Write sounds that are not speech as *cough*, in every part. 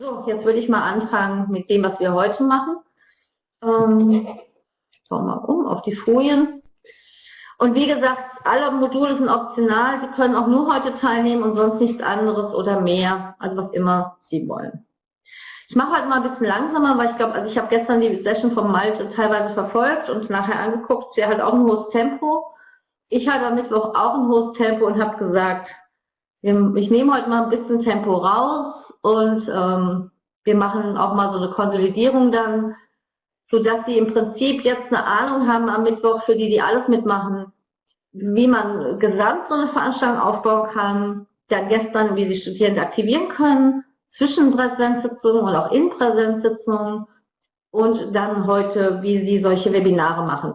So, jetzt würde ich mal anfangen mit dem, was wir heute machen. Ähm, schauen wir mal um auf die Folien. Und wie gesagt, alle Module sind optional. Sie können auch nur heute teilnehmen und sonst nichts anderes oder mehr, also was immer Sie wollen. Ich mache heute mal ein bisschen langsamer, weil ich glaube, also ich habe gestern die Session von Malte teilweise verfolgt und nachher angeguckt. Sie hat auch ein hohes Tempo. Ich hatte am Mittwoch auch ein hohes Tempo und habe gesagt, ich nehme heute mal ein bisschen Tempo raus und ähm, wir machen auch mal so eine Konsolidierung dann sodass sie im Prinzip jetzt eine Ahnung haben am Mittwoch, für die, die alles mitmachen, wie man gesamt so eine Veranstaltung aufbauen kann, dann gestern, wie die Studierenden aktivieren können, zwischen Präsenzsitzungen und auch in Präsenzsitzungen und dann heute, wie sie solche Webinare machen.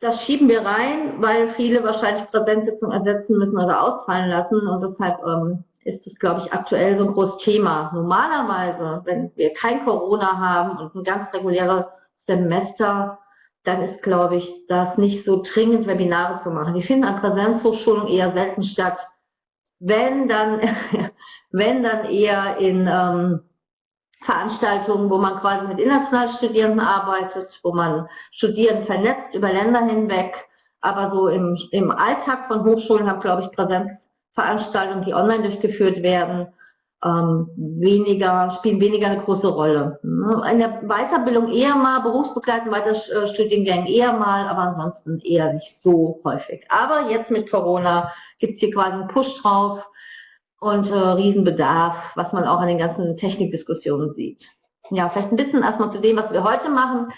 Das schieben wir rein, weil viele wahrscheinlich Präsenzsitzungen ersetzen müssen oder ausfallen lassen und deshalb ähm, ist es, glaube ich, aktuell so ein großes Thema. Normalerweise, wenn wir kein Corona haben und ein ganz reguläres Semester, dann ist, glaube ich, das nicht so dringend, Webinare zu machen. Die finden an Präsenzhochschulungen eher selten statt. Wenn dann, *laughs* wenn dann eher in ähm, Veranstaltungen, wo man quasi mit internationalen Studierenden arbeitet, wo man Studierenden vernetzt über Länder hinweg. Aber so im, im Alltag von Hochschulen haben, glaube ich, Präsenz Veranstaltungen, die online durchgeführt werden, ähm, weniger, spielen weniger eine große Rolle. Ne? In der Weiterbildung eher mal, berufsbegleitend Weiterstudiengängen eher mal, aber ansonsten eher nicht so häufig. Aber jetzt mit Corona gibt es hier quasi einen Push drauf und äh, Riesenbedarf, was man auch an den ganzen Technikdiskussionen sieht. Ja, vielleicht ein bisschen erstmal zu dem, was wir heute machen.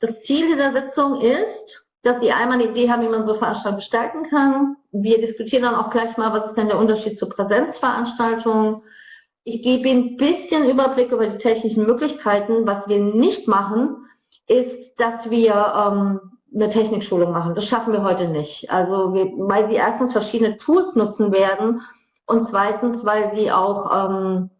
Das Ziel dieser Sitzung ist, dass Sie einmal eine Idee haben, wie man so Veranstaltungen gestalten kann. Wir diskutieren dann auch gleich mal, was ist denn der Unterschied zu Präsenzveranstaltungen. Ich gebe Ihnen ein bisschen Überblick über die technischen Möglichkeiten. Was wir nicht machen, ist, dass wir ähm, eine Technikschulung machen. Das schaffen wir heute nicht. Also wir, weil Sie erstens verschiedene Tools nutzen werden und zweitens, weil Sie auch ähm,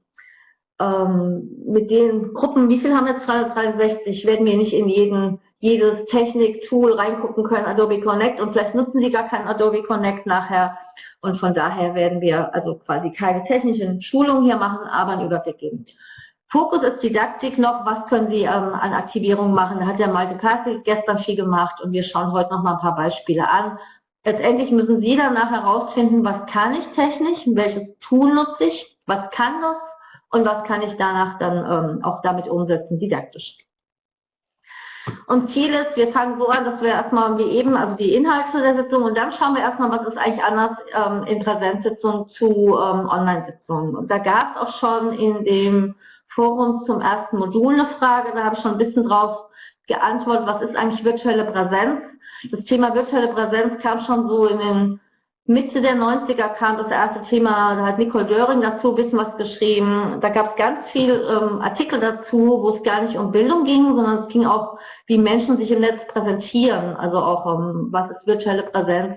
ähm, mit den Gruppen, wie viel haben wir? Jetzt 363, werden wir nicht in jeden jedes Technik-Tool reingucken können, Adobe Connect. Und vielleicht nutzen Sie gar kein Adobe Connect nachher. Und von daher werden wir also quasi keine technischen Schulungen hier machen, aber einen Überblick geben. Fokus ist Didaktik noch, was können Sie ähm, an Aktivierungen machen, da hat der Malte Perkel gestern viel gemacht. Und wir schauen heute noch mal ein paar Beispiele an. Letztendlich müssen Sie danach herausfinden, was kann ich technisch, welches Tool nutze ich, was kann das und was kann ich danach dann ähm, auch damit umsetzen, didaktisch. Und Ziel ist, wir fangen so an, dass wir erstmal wie eben, also die Inhalte der Sitzung und dann schauen wir erstmal, was ist eigentlich anders ähm, in Präsenzsitzungen zu ähm, Online-Sitzungen. Und da gab es auch schon in dem Forum zum ersten Modul eine Frage, da habe ich schon ein bisschen drauf geantwortet, was ist eigentlich virtuelle Präsenz. Das Thema virtuelle Präsenz kam schon so in den Mitte der 90er kam das erste Thema, da hat Nicole Döring dazu ein bisschen was geschrieben. Da gab es ganz viel ähm, Artikel dazu, wo es gar nicht um Bildung ging, sondern es ging auch, wie Menschen sich im Netz präsentieren, also auch um, was ist virtuelle Präsenz.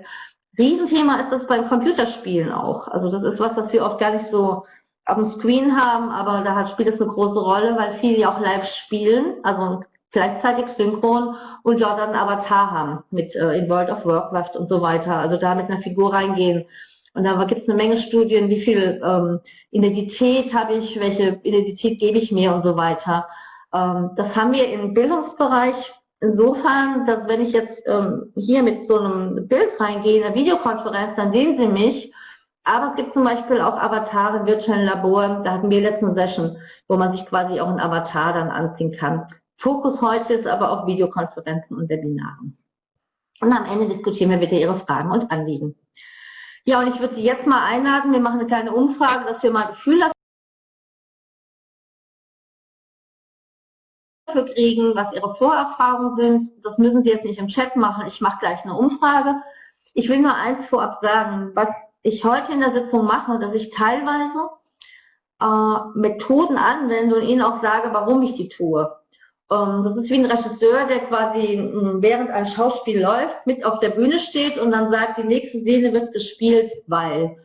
Riesenthema ist das beim Computerspielen auch. Also das ist was, was wir oft gar nicht so auf dem Screen haben, aber da hat, spielt es eine große Rolle, weil viele ja auch live spielen, also gleichzeitig synchron und dort einen Avatar haben mit äh, in World of Warcraft und so weiter. Also da mit einer Figur reingehen. Und da gibt es eine Menge Studien, wie viel ähm, Identität habe ich, welche Identität gebe ich mir und so weiter. Ähm, das haben wir im Bildungsbereich insofern, dass wenn ich jetzt ähm, hier mit so einem Bild reingehe, in einer Videokonferenz, dann sehen Sie mich. Aber es gibt zum Beispiel auch Avatare in virtuellen Laboren. Da hatten wir letzte Session, wo man sich quasi auch ein Avatar dann anziehen kann. Fokus heute ist aber auf Videokonferenzen und Webinaren. Und am Ende diskutieren wir wieder Ihre Fragen und Anliegen. Ja, und ich würde Sie jetzt mal einladen, wir machen eine kleine Umfrage, dass wir mal ein Gefühl dafür kriegen, was Ihre Vorerfahrungen sind. Das müssen Sie jetzt nicht im Chat machen, ich mache gleich eine Umfrage. Ich will nur eins vorab sagen, was ich heute in der Sitzung mache, dass ich teilweise äh, Methoden anwende und Ihnen auch sage, warum ich die tue. Ähm, das ist wie ein Regisseur, der quasi hm, während ein Schauspiel läuft, mit auf der Bühne steht und dann sagt, die nächste Szene wird gespielt, weil.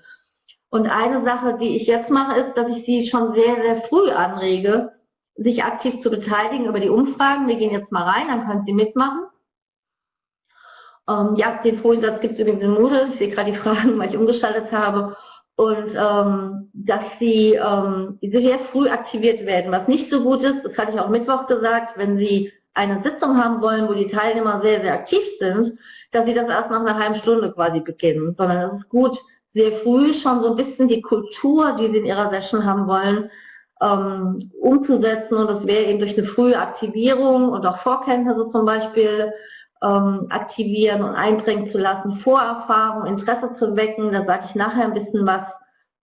Und eine Sache, die ich jetzt mache, ist, dass ich sie schon sehr, sehr früh anrege, sich aktiv zu beteiligen über die Umfragen. Wir gehen jetzt mal rein, dann können Sie mitmachen. Ähm, ja, den Foliensatz gibt es übrigens in Moodle. Ich sehe gerade die *laughs* Fragen, weil ich umgeschaltet habe. Und ähm, dass sie ähm, sehr früh aktiviert werden. Was nicht so gut ist, das hatte ich auch Mittwoch gesagt, wenn Sie eine Sitzung haben wollen, wo die Teilnehmer sehr, sehr aktiv sind, dass sie das erst nach einer halben Stunde quasi beginnen, sondern es ist gut, sehr früh schon so ein bisschen die Kultur, die sie in ihrer Session haben wollen, ähm, umzusetzen und das wäre eben durch eine frühe Aktivierung und auch Vorkenntnisse zum Beispiel ähm, aktivieren und einbringen zu lassen, Vorerfahrung, Interesse zu wecken, da sage ich nachher ein bisschen was.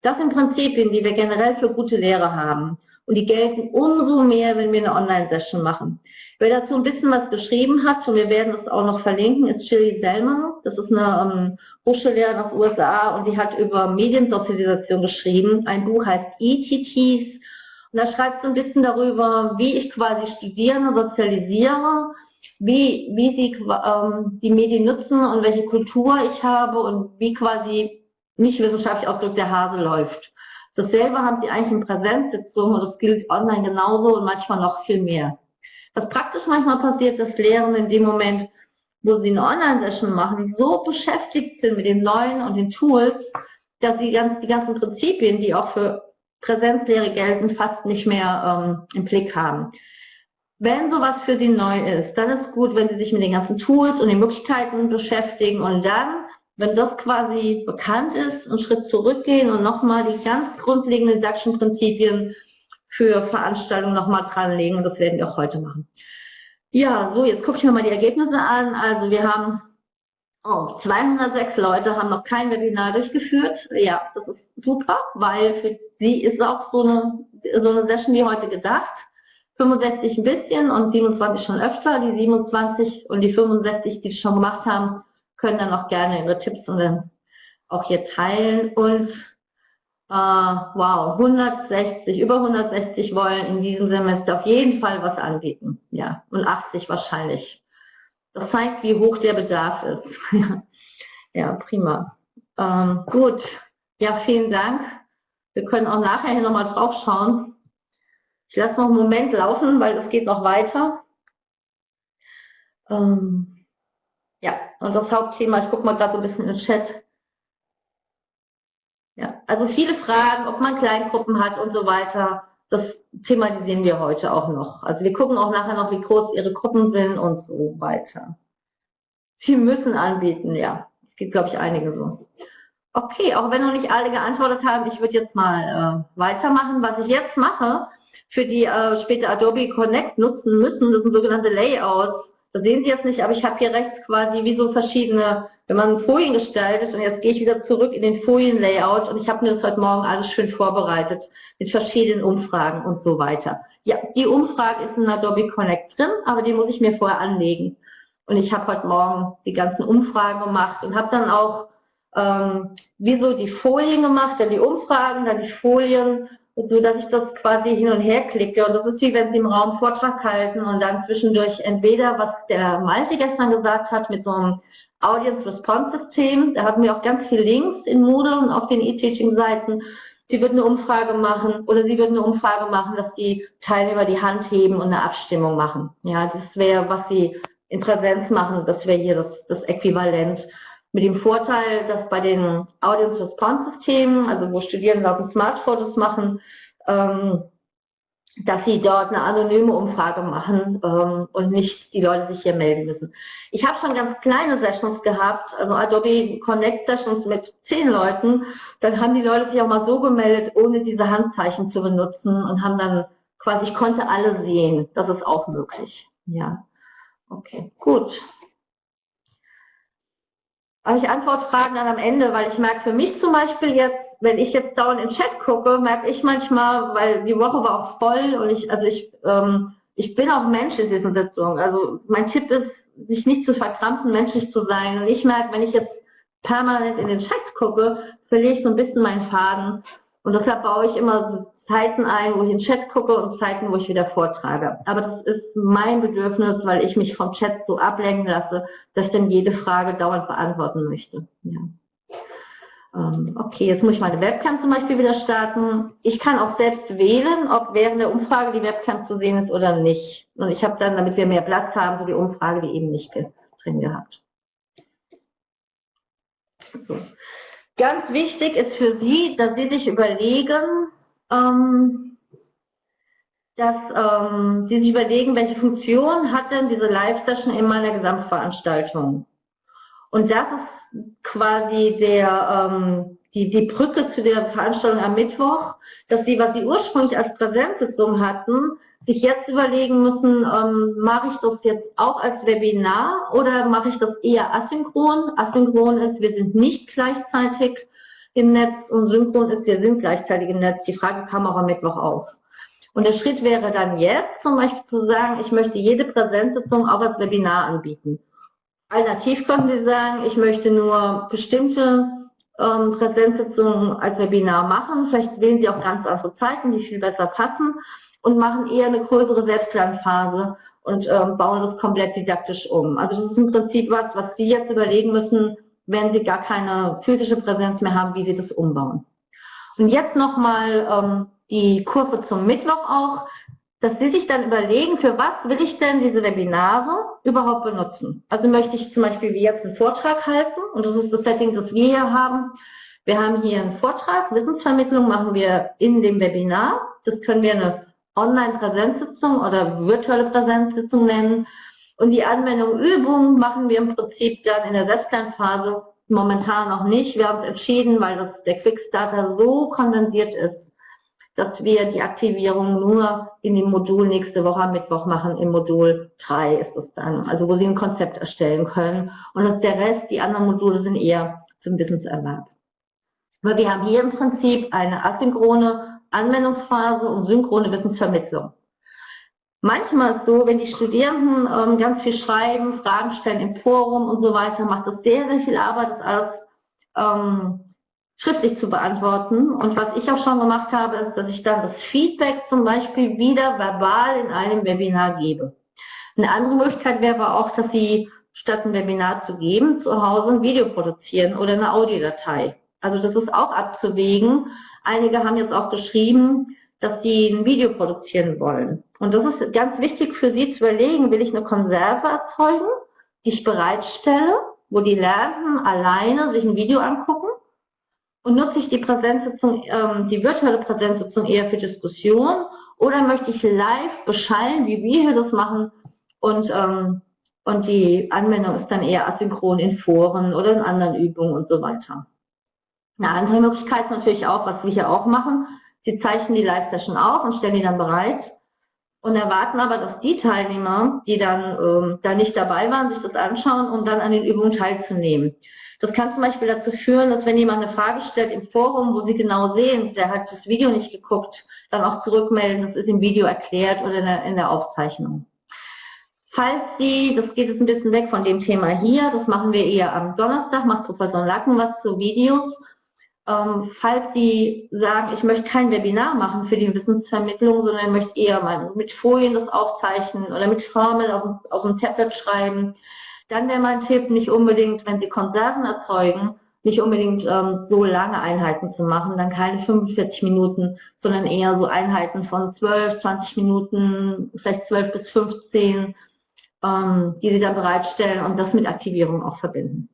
Das sind Prinzipien, die wir generell für gute Lehre haben. Und die gelten umso mehr, wenn wir eine Online-Session machen. Wer dazu ein bisschen was geschrieben hat, und wir werden es auch noch verlinken, ist Shirley Selman. Das ist eine ähm, Hochschullehrerin aus USA und die hat über Mediensozialisation geschrieben. Ein Buch heißt ETTs. Und da schreibt sie ein bisschen darüber, wie ich quasi Studierende sozialisiere, wie, wie sie ähm, die Medien nutzen und welche Kultur ich habe und wie quasi nicht wissenschaftlich ausgedrückt der Hase läuft. Dasselbe haben sie eigentlich in Präsenzsitzungen und das gilt online genauso und manchmal noch viel mehr. Was praktisch manchmal passiert, dass Lehrende in dem Moment, wo sie eine Online-Session machen, so beschäftigt sind mit dem Neuen und den Tools, dass sie ganz, die ganzen Prinzipien, die auch für Präsenzlehre gelten, fast nicht mehr ähm, im Blick haben. Wenn sowas für Sie neu ist, dann ist gut, wenn Sie sich mit den ganzen Tools und den Möglichkeiten beschäftigen und dann wenn das quasi bekannt ist, einen Schritt zurückgehen und nochmal die ganz grundlegenden DAXischen Prinzipien für Veranstaltungen nochmal dranlegen. Und das werden wir auch heute machen. Ja, so, jetzt gucke ich mir mal die Ergebnisse an. Also wir haben oh, 206 Leute haben noch kein Webinar durchgeführt. Ja, das ist super, weil für sie ist auch so eine, so eine Session wie heute gedacht. 65 ein bisschen und 27 schon öfter. Die 27 und die 65, die es schon gemacht haben, können dann auch gerne ihre Tipps und dann auch hier teilen und äh, wow, 160, über 160 wollen in diesem Semester auf jeden Fall was anbieten. Ja, und 80 wahrscheinlich. Das zeigt, wie hoch der Bedarf ist. *laughs* ja, prima. Ähm, gut, ja, vielen Dank. Wir können auch nachher hier nochmal drauf schauen. Ich lasse noch einen Moment laufen, weil es geht noch weiter. Ähm, ja, und das Hauptthema, ich gucke mal gerade so ein bisschen in den Chat. Ja, also viele Fragen, ob man Kleingruppen hat und so weiter, das thematisieren wir heute auch noch. Also wir gucken auch nachher noch, wie groß ihre Gruppen sind und so weiter. Sie müssen anbieten, ja. Es gibt, glaube ich, einige so. Okay, auch wenn noch nicht alle geantwortet haben, ich würde jetzt mal äh, weitermachen. Was ich jetzt mache, für die äh, später Adobe Connect nutzen müssen, das sind sogenannte Layouts. Das sehen Sie jetzt nicht, aber ich habe hier rechts quasi wie so verschiedene, wenn man Folien gestaltet und jetzt gehe ich wieder zurück in den Folienlayout und ich habe mir das heute Morgen alles schön vorbereitet mit verschiedenen Umfragen und so weiter. Ja, die Umfrage ist in Adobe Connect drin, aber die muss ich mir vorher anlegen. Und ich habe heute Morgen die ganzen Umfragen gemacht und habe dann auch ähm, wie so die Folien gemacht, dann die Umfragen, dann die Folien so dass ich das quasi hin und her klicke. Und das ist wie wenn Sie im Raum Vortrag halten und dann zwischendurch entweder, was der Malte gestern gesagt hat, mit so einem Audience Response System, da hatten wir auch ganz viele Links in Moodle und auf den E-Teaching-Seiten. Sie würden eine Umfrage machen oder Sie würden eine Umfrage machen, dass die Teilnehmer die Hand heben und eine Abstimmung machen. Ja, das wäre, was Sie in Präsenz machen, das wäre hier das, das Äquivalent. Mit dem Vorteil, dass bei den Audience Response Systemen, also wo Studierende auf dem Smartphones machen, ähm, dass sie dort eine anonyme Umfrage machen ähm, und nicht die Leute sich hier melden müssen. Ich habe schon ganz kleine Sessions gehabt, also Adobe Connect Sessions mit zehn Leuten. Dann haben die Leute sich auch mal so gemeldet, ohne diese Handzeichen zu benutzen und haben dann quasi, ich konnte alle sehen. Das ist auch möglich. Ja, okay, gut. Aber ich antworte Fragen dann am Ende, weil ich merke für mich zum Beispiel jetzt, wenn ich jetzt dauernd im Chat gucke, merke ich manchmal, weil die Woche war auch voll und ich, also ich, ähm, ich bin auch Mensch in diesen Sitzungen. Also mein Tipp ist, sich nicht zu verkrampfen, menschlich zu sein. Und ich merke, wenn ich jetzt permanent in den Chat gucke, verliere ich so ein bisschen meinen Faden und deshalb baue ich immer Zeiten ein, wo ich in den Chat gucke und Zeiten, wo ich wieder vortrage. Aber das ist mein Bedürfnis, weil ich mich vom Chat so ablenken lasse, dass ich dann jede Frage dauernd beantworten möchte. Ja. Ähm, okay, jetzt muss ich meine Webcam zum Beispiel wieder starten. Ich kann auch selbst wählen, ob während der Umfrage die Webcam zu sehen ist oder nicht. Und ich habe dann, damit wir mehr Platz haben für die Umfrage, die eben nicht drin gehabt. So. Ganz wichtig ist für Sie, dass Sie sich überlegen, ähm, dass ähm, Sie sich überlegen, welche Funktion hat denn diese Live-Session in meiner Gesamtveranstaltung. Und das ist quasi der, ähm, die, die Brücke zu der Veranstaltung am Mittwoch, dass Sie, was Sie ursprünglich als Präsenzsitzung hatten, sich jetzt überlegen müssen, ähm, mache ich das jetzt auch als Webinar oder mache ich das eher asynchron? Asynchron ist, wir sind nicht gleichzeitig im Netz und synchron ist, wir sind gleichzeitig im Netz. Die Frage kam auch am Mittwoch auf. Und der Schritt wäre dann jetzt zum Beispiel zu sagen, ich möchte jede Präsenzsitzung auch als Webinar anbieten. Alternativ könnten Sie sagen, ich möchte nur bestimmte ähm, Präsenzsitzungen als Webinar machen. Vielleicht wählen Sie auch ganz andere Zeiten, die viel besser passen und machen eher eine größere Selbstlernphase und ähm, bauen das komplett didaktisch um. Also das ist im Prinzip was, was Sie jetzt überlegen müssen, wenn Sie gar keine physische Präsenz mehr haben, wie Sie das umbauen. Und jetzt nochmal ähm, die Kurve zum Mittwoch auch, dass Sie sich dann überlegen, für was will ich denn diese Webinare überhaupt benutzen. Also möchte ich zum Beispiel wie jetzt einen Vortrag halten und das ist das Setting, das wir hier haben. Wir haben hier einen Vortrag, Wissensvermittlung machen wir in dem Webinar. Das können wir eine Online-Präsenzsitzung oder virtuelle Präsenzsitzung nennen. Und die Anwendung Übung machen wir im Prinzip dann in der Selbstlernphase momentan noch nicht. Wir haben es entschieden, weil das, der Quickstarter so kondensiert ist, dass wir die Aktivierung nur in dem Modul nächste Woche am Mittwoch machen. Im Modul 3 ist es dann, also wo Sie ein Konzept erstellen können. Und der Rest, die anderen Module sind eher zum Wissenserwerb. Aber wir haben hier im Prinzip eine asynchrone Anwendungsphase und synchrone Wissensvermittlung. Manchmal ist so, wenn die Studierenden ähm, ganz viel schreiben, Fragen stellen im Forum und so weiter, macht das sehr, sehr viel Arbeit, das alles ähm, schriftlich zu beantworten. Und was ich auch schon gemacht habe, ist, dass ich dann das Feedback zum Beispiel wieder verbal in einem Webinar gebe. Eine andere Möglichkeit wäre auch, dass Sie statt ein Webinar zu geben, zu Hause ein Video produzieren oder eine Audiodatei. Also das ist auch abzuwägen, Einige haben jetzt auch geschrieben, dass sie ein Video produzieren wollen. Und das ist ganz wichtig für sie zu überlegen, will ich eine Konserve erzeugen, die ich bereitstelle, wo die Lernenden alleine sich ein Video angucken und nutze ich die Präsenzsitzung, ähm, die virtuelle Präsenzsitzung eher für Diskussion oder möchte ich live beschallen, wie wir hier das machen und, ähm, und die Anwendung ist dann eher asynchron in Foren oder in anderen Übungen und so weiter. Eine andere Möglichkeit ist natürlich auch, was wir hier auch machen. Sie zeichnen die Live-Session auf und stellen die dann bereit und erwarten aber, dass die Teilnehmer, die dann ähm, da nicht dabei waren, sich das anschauen und dann an den Übungen teilzunehmen. Das kann zum Beispiel dazu führen, dass wenn jemand eine Frage stellt im Forum, wo Sie genau sehen, der hat das Video nicht geguckt, dann auch zurückmelden, das ist im Video erklärt oder in der, in der Aufzeichnung. Falls Sie, das geht jetzt ein bisschen weg von dem Thema hier, das machen wir eher am Donnerstag, macht Professor Lacken was zu Videos, ähm, falls Sie sagen, ich möchte kein Webinar machen für die Wissensvermittlung, sondern möchte eher mal mit Folien das aufzeichnen oder mit Formeln auf, auf dem Tablet schreiben, dann wäre mein Tipp, nicht unbedingt, wenn Sie Konserven erzeugen, nicht unbedingt ähm, so lange Einheiten zu machen, dann keine 45 Minuten, sondern eher so Einheiten von 12, 20 Minuten, vielleicht 12 bis 15, ähm, die Sie dann bereitstellen und das mit Aktivierung auch verbinden.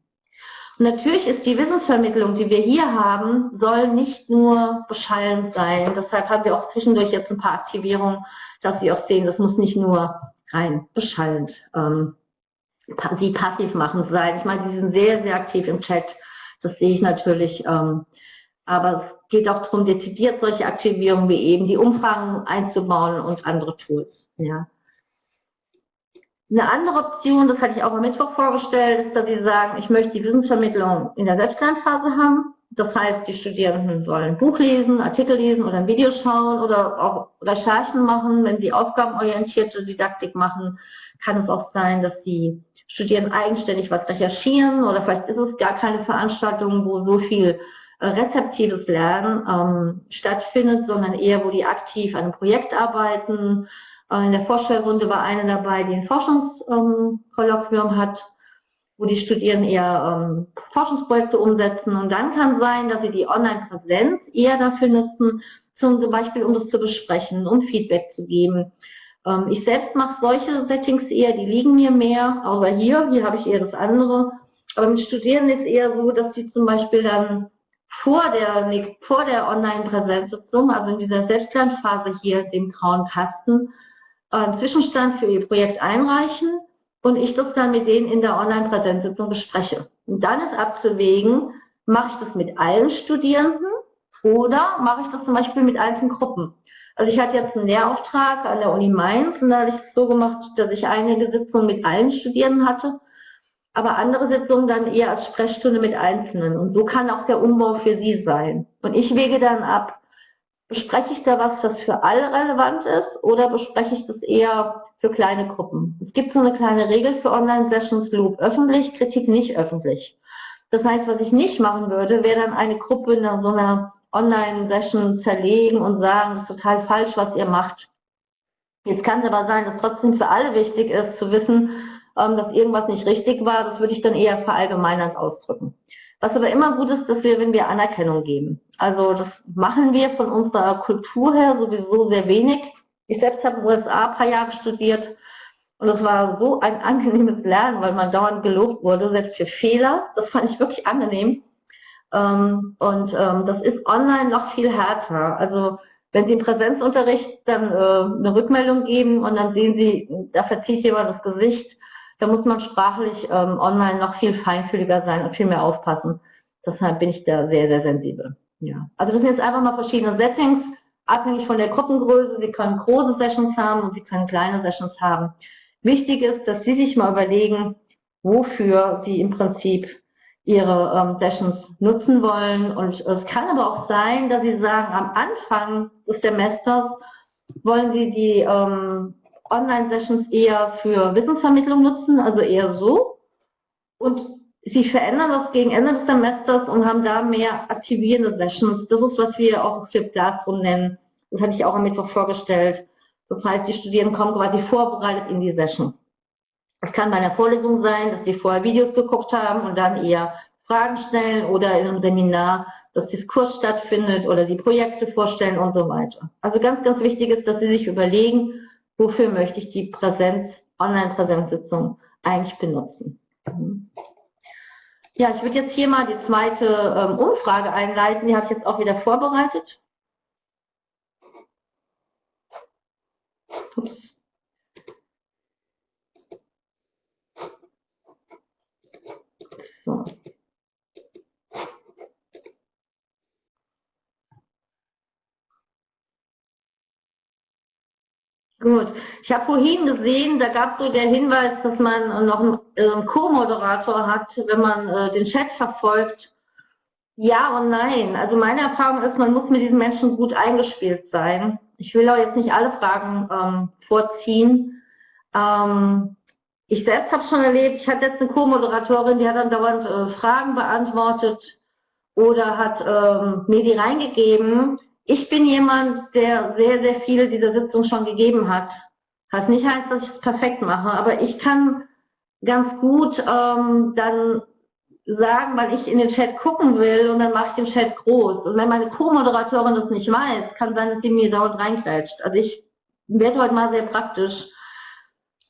Natürlich ist die Wissensvermittlung, die wir hier haben, soll nicht nur beschallend sein. Deshalb haben wir auch zwischendurch jetzt ein paar Aktivierungen, dass Sie auch sehen, das muss nicht nur rein beschallend, ähm, die passiv machen sein. Ich meine, die sind sehr, sehr aktiv im Chat. Das sehe ich natürlich. Ähm, aber es geht auch darum, dezidiert solche Aktivierungen wie eben die Umfragen einzubauen und andere Tools. Ja. Eine andere Option, das hatte ich auch am Mittwoch vorgestellt, ist, dass Sie sagen, ich möchte die Wissensvermittlung in der Selbstlernphase haben. Das heißt, die Studierenden sollen Buch lesen, Artikel lesen oder ein Video schauen oder auch Recherchen machen. Wenn sie aufgabenorientierte Didaktik machen, kann es auch sein, dass sie Studierenden eigenständig was recherchieren oder vielleicht ist es gar keine Veranstaltung, wo so viel äh, rezeptives Lernen ähm, stattfindet, sondern eher, wo die aktiv an einem Projekt arbeiten, in der Vorstellrunde war eine dabei, die ein Forschungskolloquium hat, wo die Studierenden eher ähm, Forschungsprojekte umsetzen. Und dann kann sein, dass sie die Online-Präsenz eher dafür nutzen, zum Beispiel um das zu besprechen, um Feedback zu geben. Ähm, ich selbst mache solche Settings eher, die liegen mir mehr, außer hier, hier habe ich eher das andere, Aber mit Studierenden ist eher so, dass die zum Beispiel dann vor der, vor der Online-Präsenzsitzung, also in dieser Selbstlernphase hier, dem grauen Kasten, einen Zwischenstand für ihr Projekt einreichen und ich das dann mit denen in der Online-Präsenzsitzung bespreche. Und dann ist abzuwägen, mache ich das mit allen Studierenden oder mache ich das zum Beispiel mit einzelnen Gruppen. Also ich hatte jetzt einen Lehrauftrag an der Uni Mainz und da habe ich es so gemacht, dass ich einige Sitzungen mit allen Studierenden hatte, aber andere Sitzungen dann eher als Sprechstunde mit Einzelnen. Und so kann auch der Umbau für Sie sein. Und ich wege dann ab, bespreche ich da was, das für alle relevant ist oder bespreche ich das eher für kleine Gruppen? Es gibt so eine kleine Regel für Online-Sessions, Loop öffentlich, Kritik nicht öffentlich. Das heißt, was ich nicht machen würde, wäre dann eine Gruppe in so einer Online-Session zerlegen und sagen, das ist total falsch, was ihr macht. Jetzt kann es aber sein, dass trotzdem für alle wichtig ist, zu wissen, ähm, dass irgendwas nicht richtig war. Das würde ich dann eher verallgemeinernd ausdrücken. Was aber immer gut ist, dass wir, wenn wir Anerkennung geben. Also das machen wir von unserer Kultur her sowieso sehr wenig. Ich selbst habe in den USA ein paar Jahre studiert und es war so ein *laughs* angenehmes Lernen, weil man dauernd gelobt wurde, selbst für Fehler. Das fand ich wirklich angenehm. Ähm, und ähm, das ist online noch viel härter. Also wenn Sie im Präsenzunterricht dann äh, eine Rückmeldung geben und dann sehen Sie, da verzieht jemand das Gesicht, da muss man sprachlich ähm, online noch viel feinfühliger sein und viel mehr aufpassen. Deshalb bin ich da sehr, sehr sensibel. Ja. Also das sind jetzt einfach mal verschiedene Settings, abhängig von der Gruppengröße. Sie können große Sessions haben und Sie können kleine Sessions haben. Wichtig ist, dass Sie sich mal überlegen, wofür Sie im Prinzip ihre ähm, Sessions nutzen wollen. Und es kann aber auch sein, dass Sie sagen, am Anfang des Semesters wollen Sie die ähm, Online-Sessions eher für Wissensvermittlung nutzen, also eher so. Und Sie verändern das gegen Ende des Semesters und haben da mehr aktivierende Sessions. Das ist, was wir auch Flip Classroom nennen. Das hatte ich auch am Mittwoch vorgestellt. Das heißt, die Studierenden kommen quasi vorbereitet in die Session. Es kann bei einer Vorlesung sein, dass die vorher Videos geguckt haben und dann eher Fragen stellen oder in einem Seminar das Diskurs stattfindet oder die Projekte vorstellen und so weiter. Also ganz, ganz wichtig ist, dass Sie sich überlegen, wofür möchte ich die Präsenz, Online-Präsenzsitzung eigentlich benutzen. Ja, ich würde jetzt hier mal die zweite ähm, Umfrage einleiten. Die habe ich jetzt auch wieder vorbereitet. Ups. So. Gut. Ich habe vorhin gesehen, da gab es so der Hinweis, dass man noch einen, äh, Co-Moderator hat, wenn man äh, den Chat verfolgt. Ja und nein. Also meine Erfahrung ist, man muss mit diesen Menschen gut eingespielt sein. Ich will auch jetzt nicht alle Fragen ähm, vorziehen. Ähm, ich selbst habe schon erlebt, ich hatte jetzt eine Co-Moderatorin, die hat dann dauernd äh, Fragen beantwortet oder hat ähm, mir die reingegeben. Ich bin jemand, der sehr, sehr viele dieser Sitzungen schon gegeben hat. Was nicht heißt, dass ich es perfekt mache, aber ich kann ganz gut ähm, dann sagen, weil ich in den Chat gucken will und dann mache ich den Chat groß. Und wenn meine Co-Moderatorin das nicht weiß, kann sein, dass sie mir dauernd reinquetscht. Also ich werde heute mal sehr praktisch.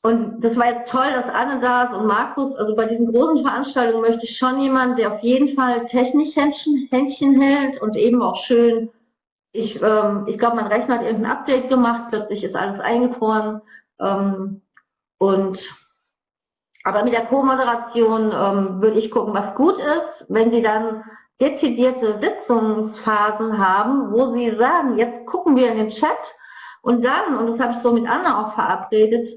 Und das war jetzt toll, dass Anne da ist und Markus. Also bei diesen großen Veranstaltungen möchte ich schon jemanden, der auf jeden Fall technisch Händchen, Händchen hält und eben auch schön ich, ähm, ich glaube, mein Rechner hat irgendein Update gemacht, plötzlich ist alles eingefroren. Ähm, und aber mit der Co-Moderation ähm, würde ich gucken, was gut ist, wenn Sie dann dezidierte Sitzungsphasen haben, wo Sie sagen, jetzt gucken wir in den Chat und dann, und das habe ich so mit Anna auch verabredet,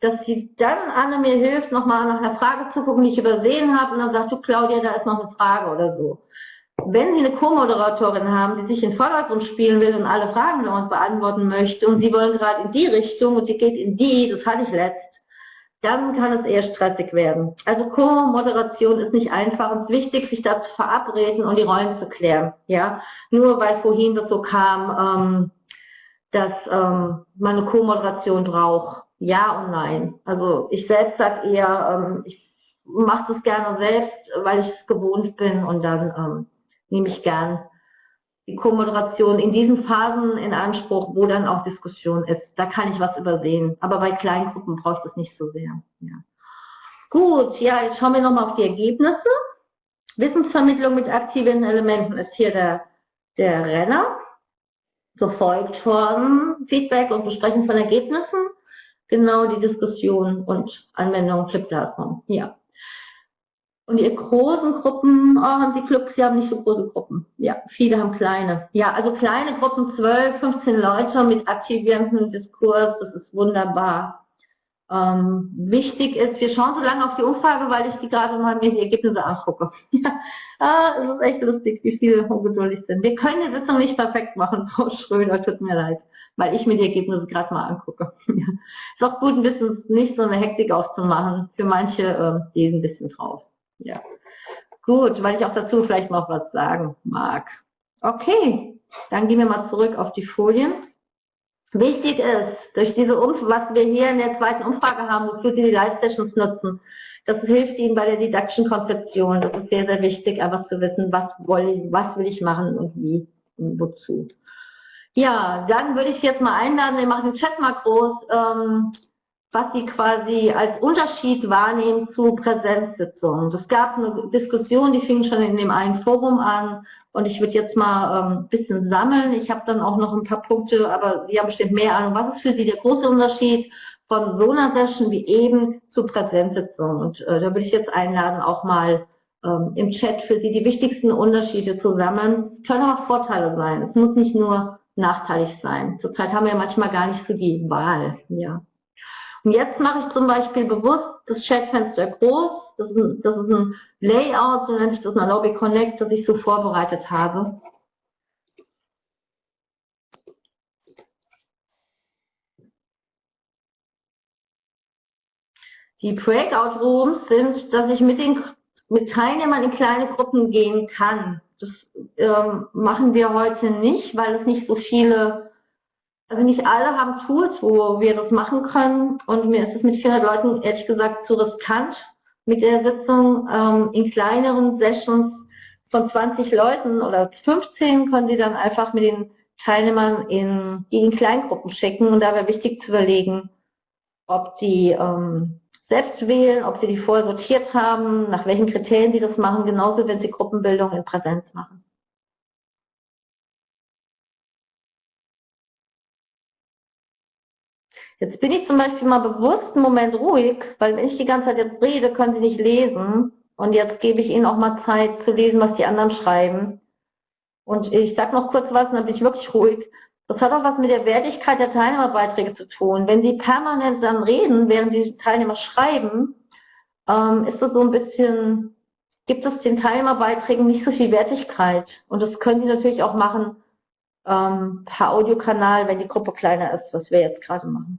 dass sie dann Anne mir hilft, nochmal nach einer Frage zu gucken, die ich übersehen habe und dann sagt du Claudia, da ist noch eine Frage oder so. Wenn Sie eine Co-Moderatorin haben, die sich in den Vordergrund spielen will und alle Fragen uns beantworten möchte und Sie wollen gerade in die Richtung und die geht in die, das hatte ich letzt, dann kann es eher stressig werden. Also Co-Moderation ist nicht einfach. Es ist wichtig, sich da zu verabreden und die Rollen zu klären. Ja, Nur weil vorhin das so kam, ähm, dass ähm, man eine Co-Moderation braucht. Ja und nein. Also ich selbst sage eher, ähm, ich mache das gerne selbst, weil ich es gewohnt bin und dann ähm, nehme ich gern die Co-Moderation in diesen Phasen in Anspruch, wo dann auch Diskussion ist. Da kann ich was übersehen. Aber bei Kleingruppen brauche ich das nicht so sehr. Ja. Gut, ja, jetzt schauen wir nochmal auf die Ergebnisse. Wissensvermittlung mit aktiven Elementen ist hier der, der Renner, gefolgt von Feedback und Besprechen von Ergebnissen, genau die Diskussion und Anwendung Flip Classroom. Ja. Und die großen Gruppen, oh, haben Sie Glück, Sie haben nicht so große Gruppen. Ja, viele haben kleine. Ja, also kleine Gruppen, 12, 15 Leute mit aktivierenden Diskurs, das ist wunderbar. Ähm, wichtig ist, wir schauen so lange auf die Umfrage, weil ich die gerade mal mir die Ergebnisse angucke. *laughs* ja, ah, es ist echt lustig, wie viele ungeduldig sind. Wir können die Sitzung nicht perfekt machen, *laughs* Frau Schröder, tut mir leid, weil ich mir die Ergebnisse gerade mal angucke. *laughs* Ist auch gut, ein bisschen nicht so eine Hektik aufzumachen. Für manche äh, lesen ein bisschen drauf. Ja. Gut, weil ich auch dazu vielleicht noch was sagen mag. Okay, dann gehen wir mal zurück auf die Folien. Wichtig ist, durch diese Umfrage, was wir hier in der zweiten Umfrage haben, wofür Sie die Live-Sessions nutzen, das hilft Ihnen bei der didaktischen Konzeption. Das ist sehr, sehr wichtig, einfach zu wissen, was, ich, was will ich machen und wie und wozu. Ja, dann würde ich jetzt mal einladen, wir machen den Chat mal groß, ähm, was Sie quasi als Unterschied wahrnehmen zu Präsenzsitzungen. Es gab eine Diskussion, die fing schon in dem einen Forum an, und ich würde jetzt mal ein ähm, bisschen sammeln. Ich habe dann auch noch ein paar Punkte, aber Sie haben bestimmt mehr Ahnung. Was ist für Sie der große Unterschied von so einer Session wie eben zu Präsenzsitzungen? Und äh, da würde ich jetzt einladen, auch mal ähm, im Chat für Sie die wichtigsten Unterschiede zu sammeln. Es können aber Vorteile sein. Es muss nicht nur nachteilig sein. Zurzeit haben wir ja manchmal gar nicht so die Wahl. Ja. Und jetzt mache ich zum Beispiel bewusst das Chatfenster groß. Das ist, ein, das ist ein Layout, so nennt sich das in Lobby Connect, das ich so vorbereitet habe. Die Breakout Rooms sind, dass ich mit den mit Teilnehmern in kleine Gruppen gehen kann. Das ähm, machen wir heute nicht, weil es nicht so viele also nicht alle haben Tools, wo wir das machen können und mir ist es mit 400 Leuten ehrlich gesagt zu riskant mit der Sitzung. Ähm, in kleineren Sessions von 20 Leuten oder 15 können Sie dann einfach mit den Teilnehmern in, die in Kleingruppen schicken und da wäre wichtig zu überlegen, ob die ähm, selbst wählen, ob sie die vorher sortiert haben, nach welchen Kriterien sie das machen, genauso wenn sie Gruppenbildung in Präsenz machen. Jetzt bin ich zum Beispiel mal bewusst einen Moment ruhig, weil wenn ich die ganze Zeit jetzt rede, können Sie nicht lesen. Und jetzt gebe ich Ihnen auch mal Zeit zu lesen, was die anderen schreiben. Und ich sage noch kurz was, dann bin ich wirklich ruhig. Das hat auch was mit der Wertigkeit der Teilnehmerbeiträge zu tun. Wenn Sie permanent dann reden, während die Teilnehmer schreiben, ähm, ist das so ein bisschen, gibt es den Teilnehmerbeiträgen nicht so viel Wertigkeit. Und das können Sie natürlich auch machen ähm, per Audiokanal, wenn die Gruppe kleiner ist, was wir jetzt gerade machen.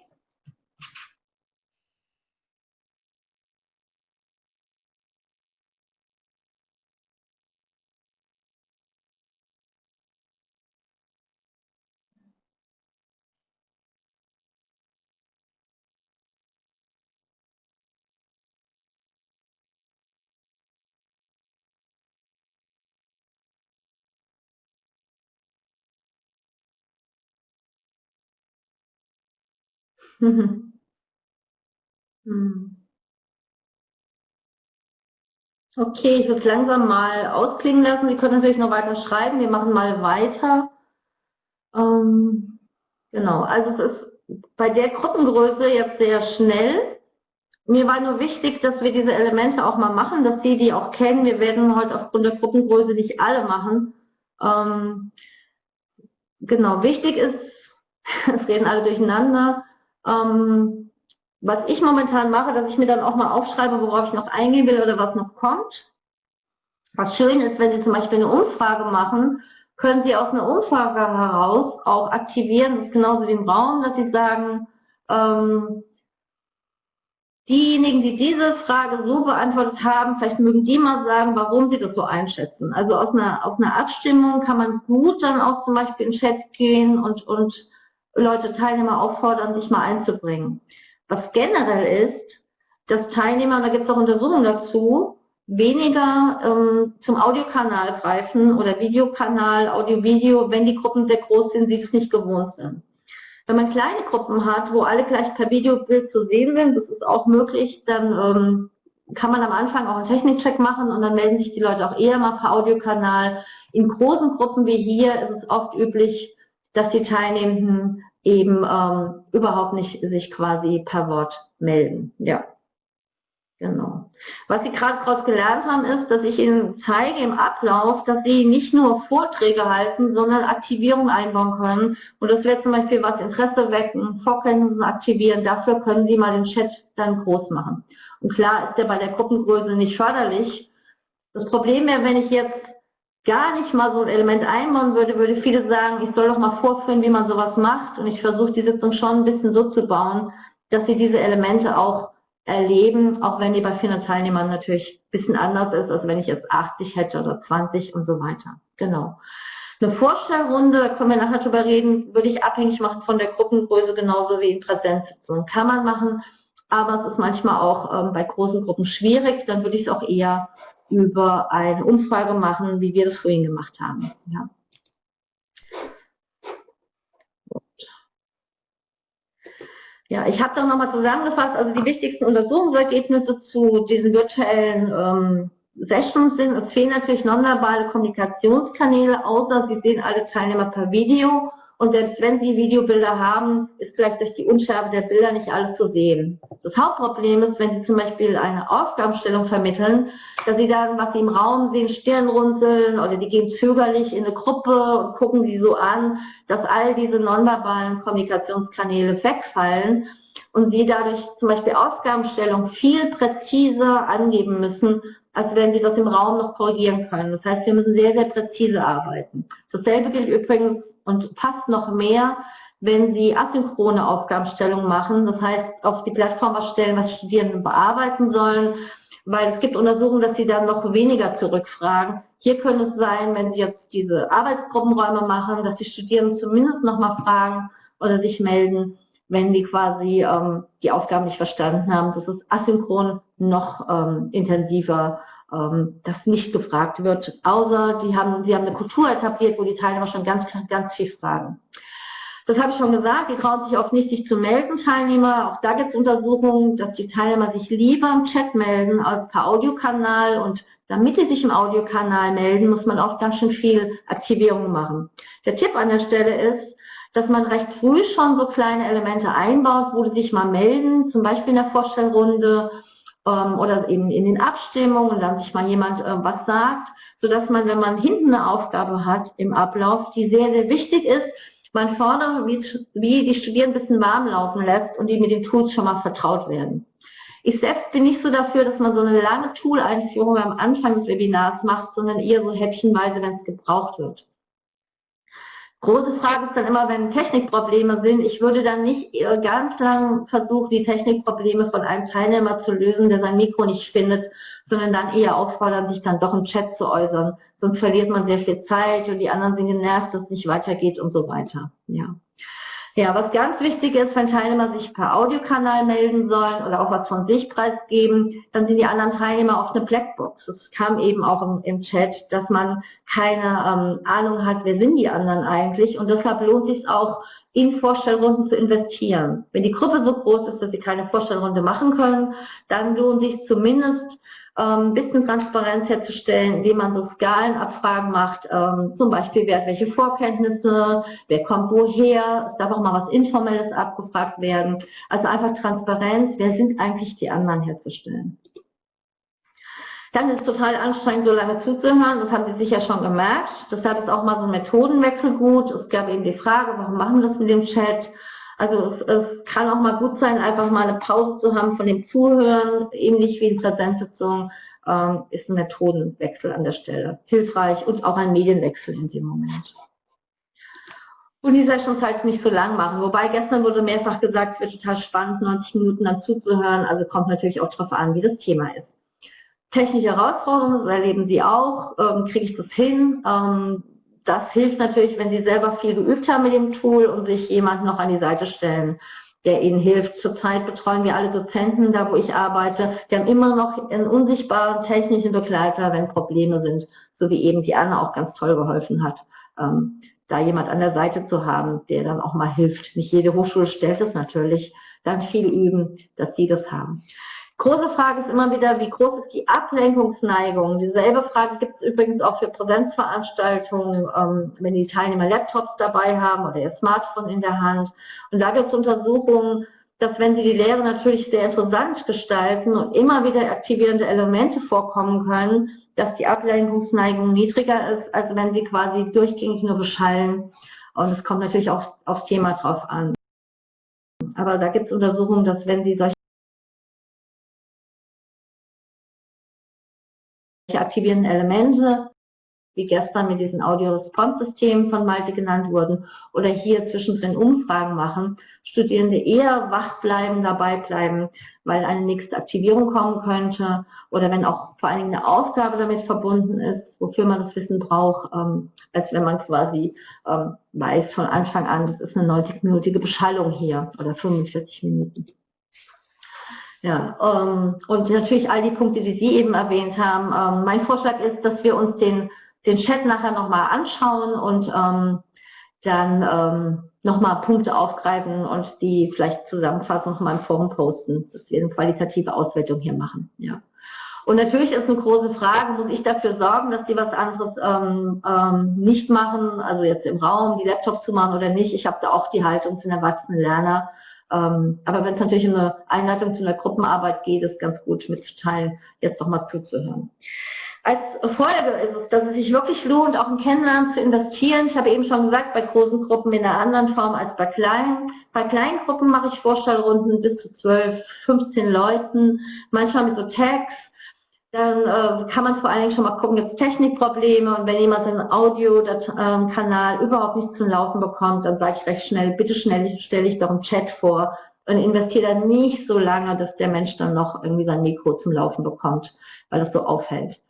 Mhm. Mhm. Okay, ich würde langsam mal ausklingen lassen. Sie können natürlich noch weiter schreiben. Wir machen mal weiter. Ähm, genau, also es ist bei der Gruppengröße jetzt sehr schnell. Mir war nur wichtig, dass wir diese Elemente auch mal machen, dass Sie die auch kennen. Wir werden heute aufgrund der Gruppengröße nicht alle machen. Ähm, genau, wichtig ist, *laughs* es reden alle durcheinander, ähm, was ich momentan mache, dass ich mir dann auch mal aufschreibe, worauf ich noch eingehen will oder was noch kommt. Was schön ist, wenn Sie zum Beispiel eine Umfrage machen, können Sie aus einer Umfrage heraus auch aktivieren, das ist genauso wie im Raum, dass Sie sagen, ähm, diejenigen, die diese Frage so beantwortet haben, vielleicht mögen die mal sagen, warum sie das so einschätzen. Also aus einer, aus einer Abstimmung kann man gut dann auch zum Beispiel in den Chat gehen und, und Leute, Teilnehmer auffordern, sich mal einzubringen. Was generell ist, dass Teilnehmer, da gibt es auch Untersuchungen dazu, weniger ähm, zum Audiokanal greifen oder Videokanal, Audio-Video, wenn die Gruppen sehr groß sind, sie es nicht gewohnt sind. Wenn man kleine Gruppen hat, wo alle gleich per Videobild zu sehen sind, das ist auch möglich, dann ähm, kann man am Anfang auch einen Technikcheck machen und dann melden sich die Leute auch eher mal per Audiokanal. In großen Gruppen wie hier ist es oft üblich, dass die Teilnehmenden eben ähm, überhaupt nicht sich quasi per Wort melden. Ja. Genau. Was Sie gerade daraus gelernt haben, ist, dass ich Ihnen zeige im Ablauf, dass Sie nicht nur Vorträge halten, sondern Aktivierung einbauen können. Und das wäre zum Beispiel was Interesse wecken, Vorkenntnisse aktivieren. Dafür können Sie mal den Chat dann groß machen. Und klar ist der bei der Gruppengröße nicht förderlich. Das Problem wäre, wenn ich jetzt gar nicht mal so ein Element einbauen würde, würde viele sagen, ich soll doch mal vorführen, wie man sowas macht. Und ich versuche die Sitzung schon ein bisschen so zu bauen, dass Sie diese Elemente auch erleben, auch wenn die bei 400 Teilnehmern natürlich ein bisschen anders ist, als wenn ich jetzt 80 hätte oder 20 und so weiter. Genau. Eine Vorstellrunde, da können wir nachher drüber reden, würde ich abhängig machen von der Gruppengröße, genauso wie in Präsenzsitzungen. Kann man machen, aber es ist manchmal auch ähm, bei großen Gruppen schwierig. Dann würde ich es auch eher über eine Umfrage machen, wie wir das vorhin gemacht haben. Ja. Ja, ich habe das nochmal zusammengefasst. Also die wichtigsten Untersuchungsergebnisse zu diesen virtuellen ähm, Sessions sind, es fehlen natürlich nonverbale Kommunikationskanäle, außer Sie sehen alle Teilnehmer per Video. Und selbst wenn Sie Videobilder haben, ist vielleicht durch die Unschärfe der Bilder nicht alles zu sehen. Das Hauptproblem ist, wenn Sie zum Beispiel eine Aufgabenstellung vermitteln, dass Sie dann, was Sie im Raum sehen, Stirnrunzeln oder die gehen zögerlich in eine Gruppe und gucken Sie so an, dass all diese nonverbalen Kommunikationskanäle wegfallen und Sie dadurch zum Beispiel Aufgabenstellung viel präziser angeben müssen, als wenn Sie das im Raum noch korrigieren können. Das heißt, wir müssen sehr, sehr präzise arbeiten. Dasselbe gilt übrigens und fast noch mehr, wenn Sie asynchrone Aufgabenstellungen machen, das heißt, auf die Plattform was stellen, was Studierende bearbeiten sollen, weil es gibt Untersuchungen, dass sie dann noch weniger zurückfragen. Hier könnte es sein, wenn Sie jetzt diese Arbeitsgruppenräume machen, dass die Studierenden zumindest noch mal fragen oder sich melden, wenn die quasi ähm, die Aufgaben nicht verstanden haben. Das ist asynchron noch ähm, intensiver, ähm, dass nicht gefragt wird, außer die haben, sie haben eine Kultur etabliert, wo die Teilnehmer schon ganz, ganz viel fragen. Das habe ich schon gesagt, die trauen sich oft nicht, sich zu melden, Teilnehmer. Auch da gibt es Untersuchungen, dass die Teilnehmer sich lieber im Chat melden als per Audiokanal. Und damit die sich im Audiokanal melden, muss man oft ganz schön viel Aktivierung machen. Der Tipp an der Stelle ist, dass man recht früh schon so kleine Elemente einbaut, wo die sich mal melden, zum Beispiel in der Vorstellrunde ähm, oder eben in den Abstimmungen dann sich mal jemand äh, was sagt, sodass man, wenn man hinten eine Aufgabe hat im Ablauf, die sehr, sehr wichtig ist, man fordert, wie, wie die Studierenden ein bisschen warm laufen lässt und die mit den Tools schon mal vertraut werden. Ich selbst bin nicht so dafür, dass man so eine lange Tool-Einführung am Anfang des Webinars macht, sondern eher so häppchenweise, wenn es gebraucht wird. Große Frage ist dann immer, wenn Technikprobleme sind, ich würde dann nicht ganz lang versuchen, die Technikprobleme von einem Teilnehmer zu lösen, der sein Mikro nicht findet, sondern dann eher auffordern, sich dann doch im Chat zu äußern. Sonst verliert man sehr viel Zeit und die anderen sind genervt, dass es nicht weitergeht und so weiter. Ja. Ja, was ganz wichtig ist, wenn Teilnehmer sich per Audiokanal melden sollen oder auch was von sich preisgeben, dann sind die anderen Teilnehmer auf eine Blackbox. Das kam eben auch im, im Chat, dass man keine ähm, Ahnung hat, wer sind die anderen eigentlich. Und deshalb lohnt sich auch, in Vorstellrunden zu investieren. Wenn die Gruppe so groß ist, dass sie keine Vorstellrunde machen können, dann lohnt sich zumindest ähm, bisschen Transparenz herzustellen, indem man so Skalenabfragen macht, ähm, zum Beispiel, wer hat welche Vorkenntnisse, wer kommt woher, es darf auch mal was Informelles abgefragt werden. Also einfach Transparenz, wer sind eigentlich die anderen herzustellen. Dann ist es total anstrengend, so lange zuzuhören, das haben Sie sicher schon gemerkt. Deshalb ist auch mal so ein Methodenwechsel gut. Es gab eben die Frage, warum machen wir das mit dem Chat? Also es, es, kann auch mal gut sein, einfach mal eine Pause zu haben von dem Zuhören, ähnlich wie in Präsenzsitzungen, ähm, ist ein Methodenwechsel an der Stelle hilfreich und auch ein Medienwechsel in dem Moment. und die Sessions halt nicht so lang machen. Wobei gestern wurde mehrfach gesagt, es wird total spannend, 90 Minuten dann zuzuhören. Also kommt natürlich auch darauf an, wie das Thema ist. Technische Herausforderungen, das erleben Sie auch. Ähm, Kriege ich das hin? Ähm, das hilft natürlich, wenn Sie selber viel geübt haben mit dem Tool und sich jemand noch an die Seite stellen, der Ihnen hilft. Zurzeit betreuen wir alle Dozenten, da wo ich arbeite. Die haben immer noch einen unsichtbaren technischen Begleiter, wenn Probleme sind, so wie eben die Anna auch ganz toll geholfen hat. Ähm, da jemand an der Seite zu haben, der dann auch mal hilft. Nicht jede Hochschule stellt es natürlich. Dann viel üben, dass sie das haben. Große Frage ist immer wieder, wie groß ist die Ablenkungsneigung? Dieselbe Frage gibt es übrigens auch für Präsenzveranstaltungen, ähm, wenn die Teilnehmer Laptops dabei haben oder ihr Smartphone in der Hand. Und da gibt es Untersuchungen, dass wenn sie die Lehre natürlich sehr interessant gestalten und immer wieder aktivierende Elemente vorkommen können, dass die Ablenkungsneigung niedriger ist, als wenn sie quasi durchgängig nur beschallen. Und es kommt natürlich auch aufs Thema drauf an. Aber da gibt es Untersuchungen, dass wenn sie solche aktivierenden Elemente wie gestern mit diesen Audio-Response-Systemen von Malte genannt wurden, oder hier zwischendrin Umfragen machen, Studierende eher wach bleiben, dabei bleiben, weil eine nächste Aktivierung kommen könnte, oder wenn auch vor allen Dingen eine Aufgabe damit verbunden ist, wofür man das Wissen braucht, ähm, als wenn man quasi ähm, weiß von Anfang an, das ist eine 90-minütige Beschallung hier, oder 45 Minuten. Ja, ähm, und natürlich all die Punkte, die Sie eben erwähnt haben. Ähm, mein Vorschlag ist, dass wir uns den den Chat nachher nochmal anschauen und ähm, dann ähm, nochmal Punkte aufgreifen und die vielleicht zusammenfassen, nochmal im Forum posten, dass wir eine qualitative Auswertung hier machen. Ja. Und natürlich ist eine große Frage, muss ich dafür sorgen, dass die was anderes ähm, ähm, nicht machen, also jetzt im Raum die Laptops zu machen oder nicht. Ich habe da auch die Haltung zu den erwachsenen Lerner. Ähm, aber wenn es natürlich um eine Einleitung zu einer Gruppenarbeit geht, ist ganz gut mitzuteilen, jetzt nochmal zuzuhören. Als Folge ist es, dass es sich wirklich lohnt, auch in Kennenlernen zu investieren. Ich habe eben schon gesagt, bei großen Gruppen in einer anderen Form als bei kleinen. Bei kleinen Gruppen mache ich Vorstellrunden bis zu 12, 15 Leuten, manchmal mit so Tags. Dann äh, kann man vor allen Dingen schon mal gucken, gibt es Technikprobleme und wenn jemand einen Audiokanal ähm, überhaupt nicht zum Laufen bekommt, dann sage ich recht schnell, bitte schnell stelle ich doch einen Chat vor und investiere dann nicht so lange, dass der Mensch dann noch irgendwie sein Mikro zum Laufen bekommt, weil das so aufhält.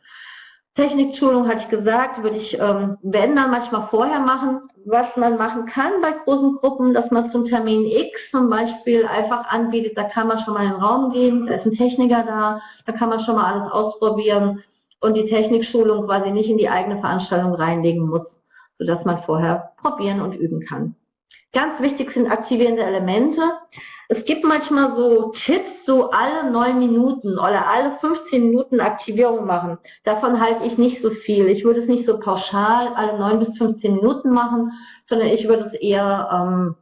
Technikschulung hatte ich gesagt, würde ich, ähm, wenn dann manchmal vorher machen, was man machen kann bei großen Gruppen, dass man zum Termin X zum Beispiel einfach anbietet, da kann man schon mal in den Raum gehen, da ist ein Techniker da, da kann man schon mal alles ausprobieren und die Technikschulung quasi nicht in die eigene Veranstaltung reinlegen muss, sodass man vorher probieren und üben kann. Ganz wichtig sind aktivierende Elemente. Es gibt manchmal so Tipps, so alle neun Minuten oder alle 15 Minuten Aktivierung machen. Davon halte ich nicht so viel. Ich würde es nicht so pauschal alle neun bis 15 Minuten machen, sondern ich würde es eher ähm,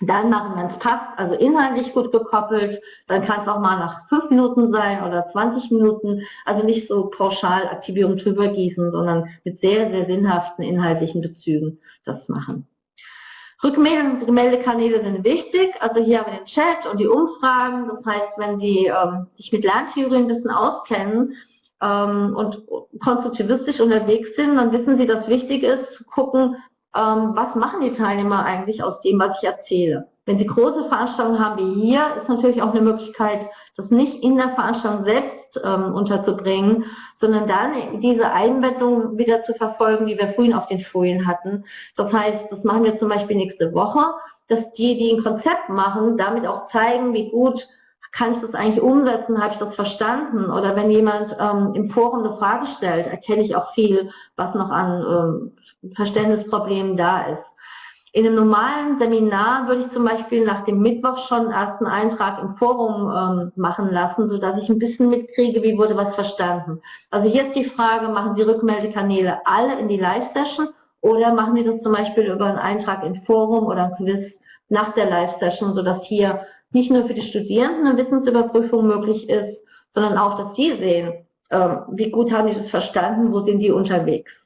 dann machen, wenn es passt, also inhaltlich gut gekoppelt. Dann kann es auch mal nach fünf Minuten sein oder 20 Minuten. Also nicht so pauschal Aktivierung drüber gießen, sondern mit sehr, sehr sinnhaften inhaltlichen Bezügen das machen. Rückmeldekanäle sind wichtig. Also hier haben wir den Chat und die Umfragen. Das heißt, wenn Sie ähm, sich mit Lerntheorie ein bisschen auskennen ähm, und konstruktivistisch unterwegs sind, dann wissen Sie, dass wichtig ist, zu gucken, ähm, was machen die Teilnehmer eigentlich aus dem, was ich erzähle. Wenn Sie große Veranstaltungen haben wie hier, ist natürlich auch eine Möglichkeit, das nicht in der Veranstaltung selbst ähm, unterzubringen, sondern dann diese Einbettung wieder zu verfolgen, die wir vorhin auf den Folien hatten. Das heißt, das machen wir zum Beispiel nächste Woche, dass die, die ein Konzept machen, damit auch zeigen, wie gut kann ich das eigentlich umsetzen, habe ich das verstanden? Oder wenn jemand ähm, im Forum eine Frage stellt, erkenne ich auch viel, was noch an ähm, Verständnisproblemen da ist. In einem normalen Seminar würde ich zum Beispiel nach dem Mittwoch schon einen Eintrag im Forum ähm, machen lassen, so dass ich ein bisschen mitkriege, wie wurde was verstanden. Also hier ist die Frage, machen die Rückmeldekanäle alle in die Live-Session oder machen die das zum Beispiel über einen Eintrag im Forum oder ein Quiz nach der Live-Session, sodass hier nicht nur für die Studierenden eine Wissensüberprüfung möglich ist, sondern auch, dass sie sehen, äh, wie gut haben die das verstanden, wo sind die unterwegs.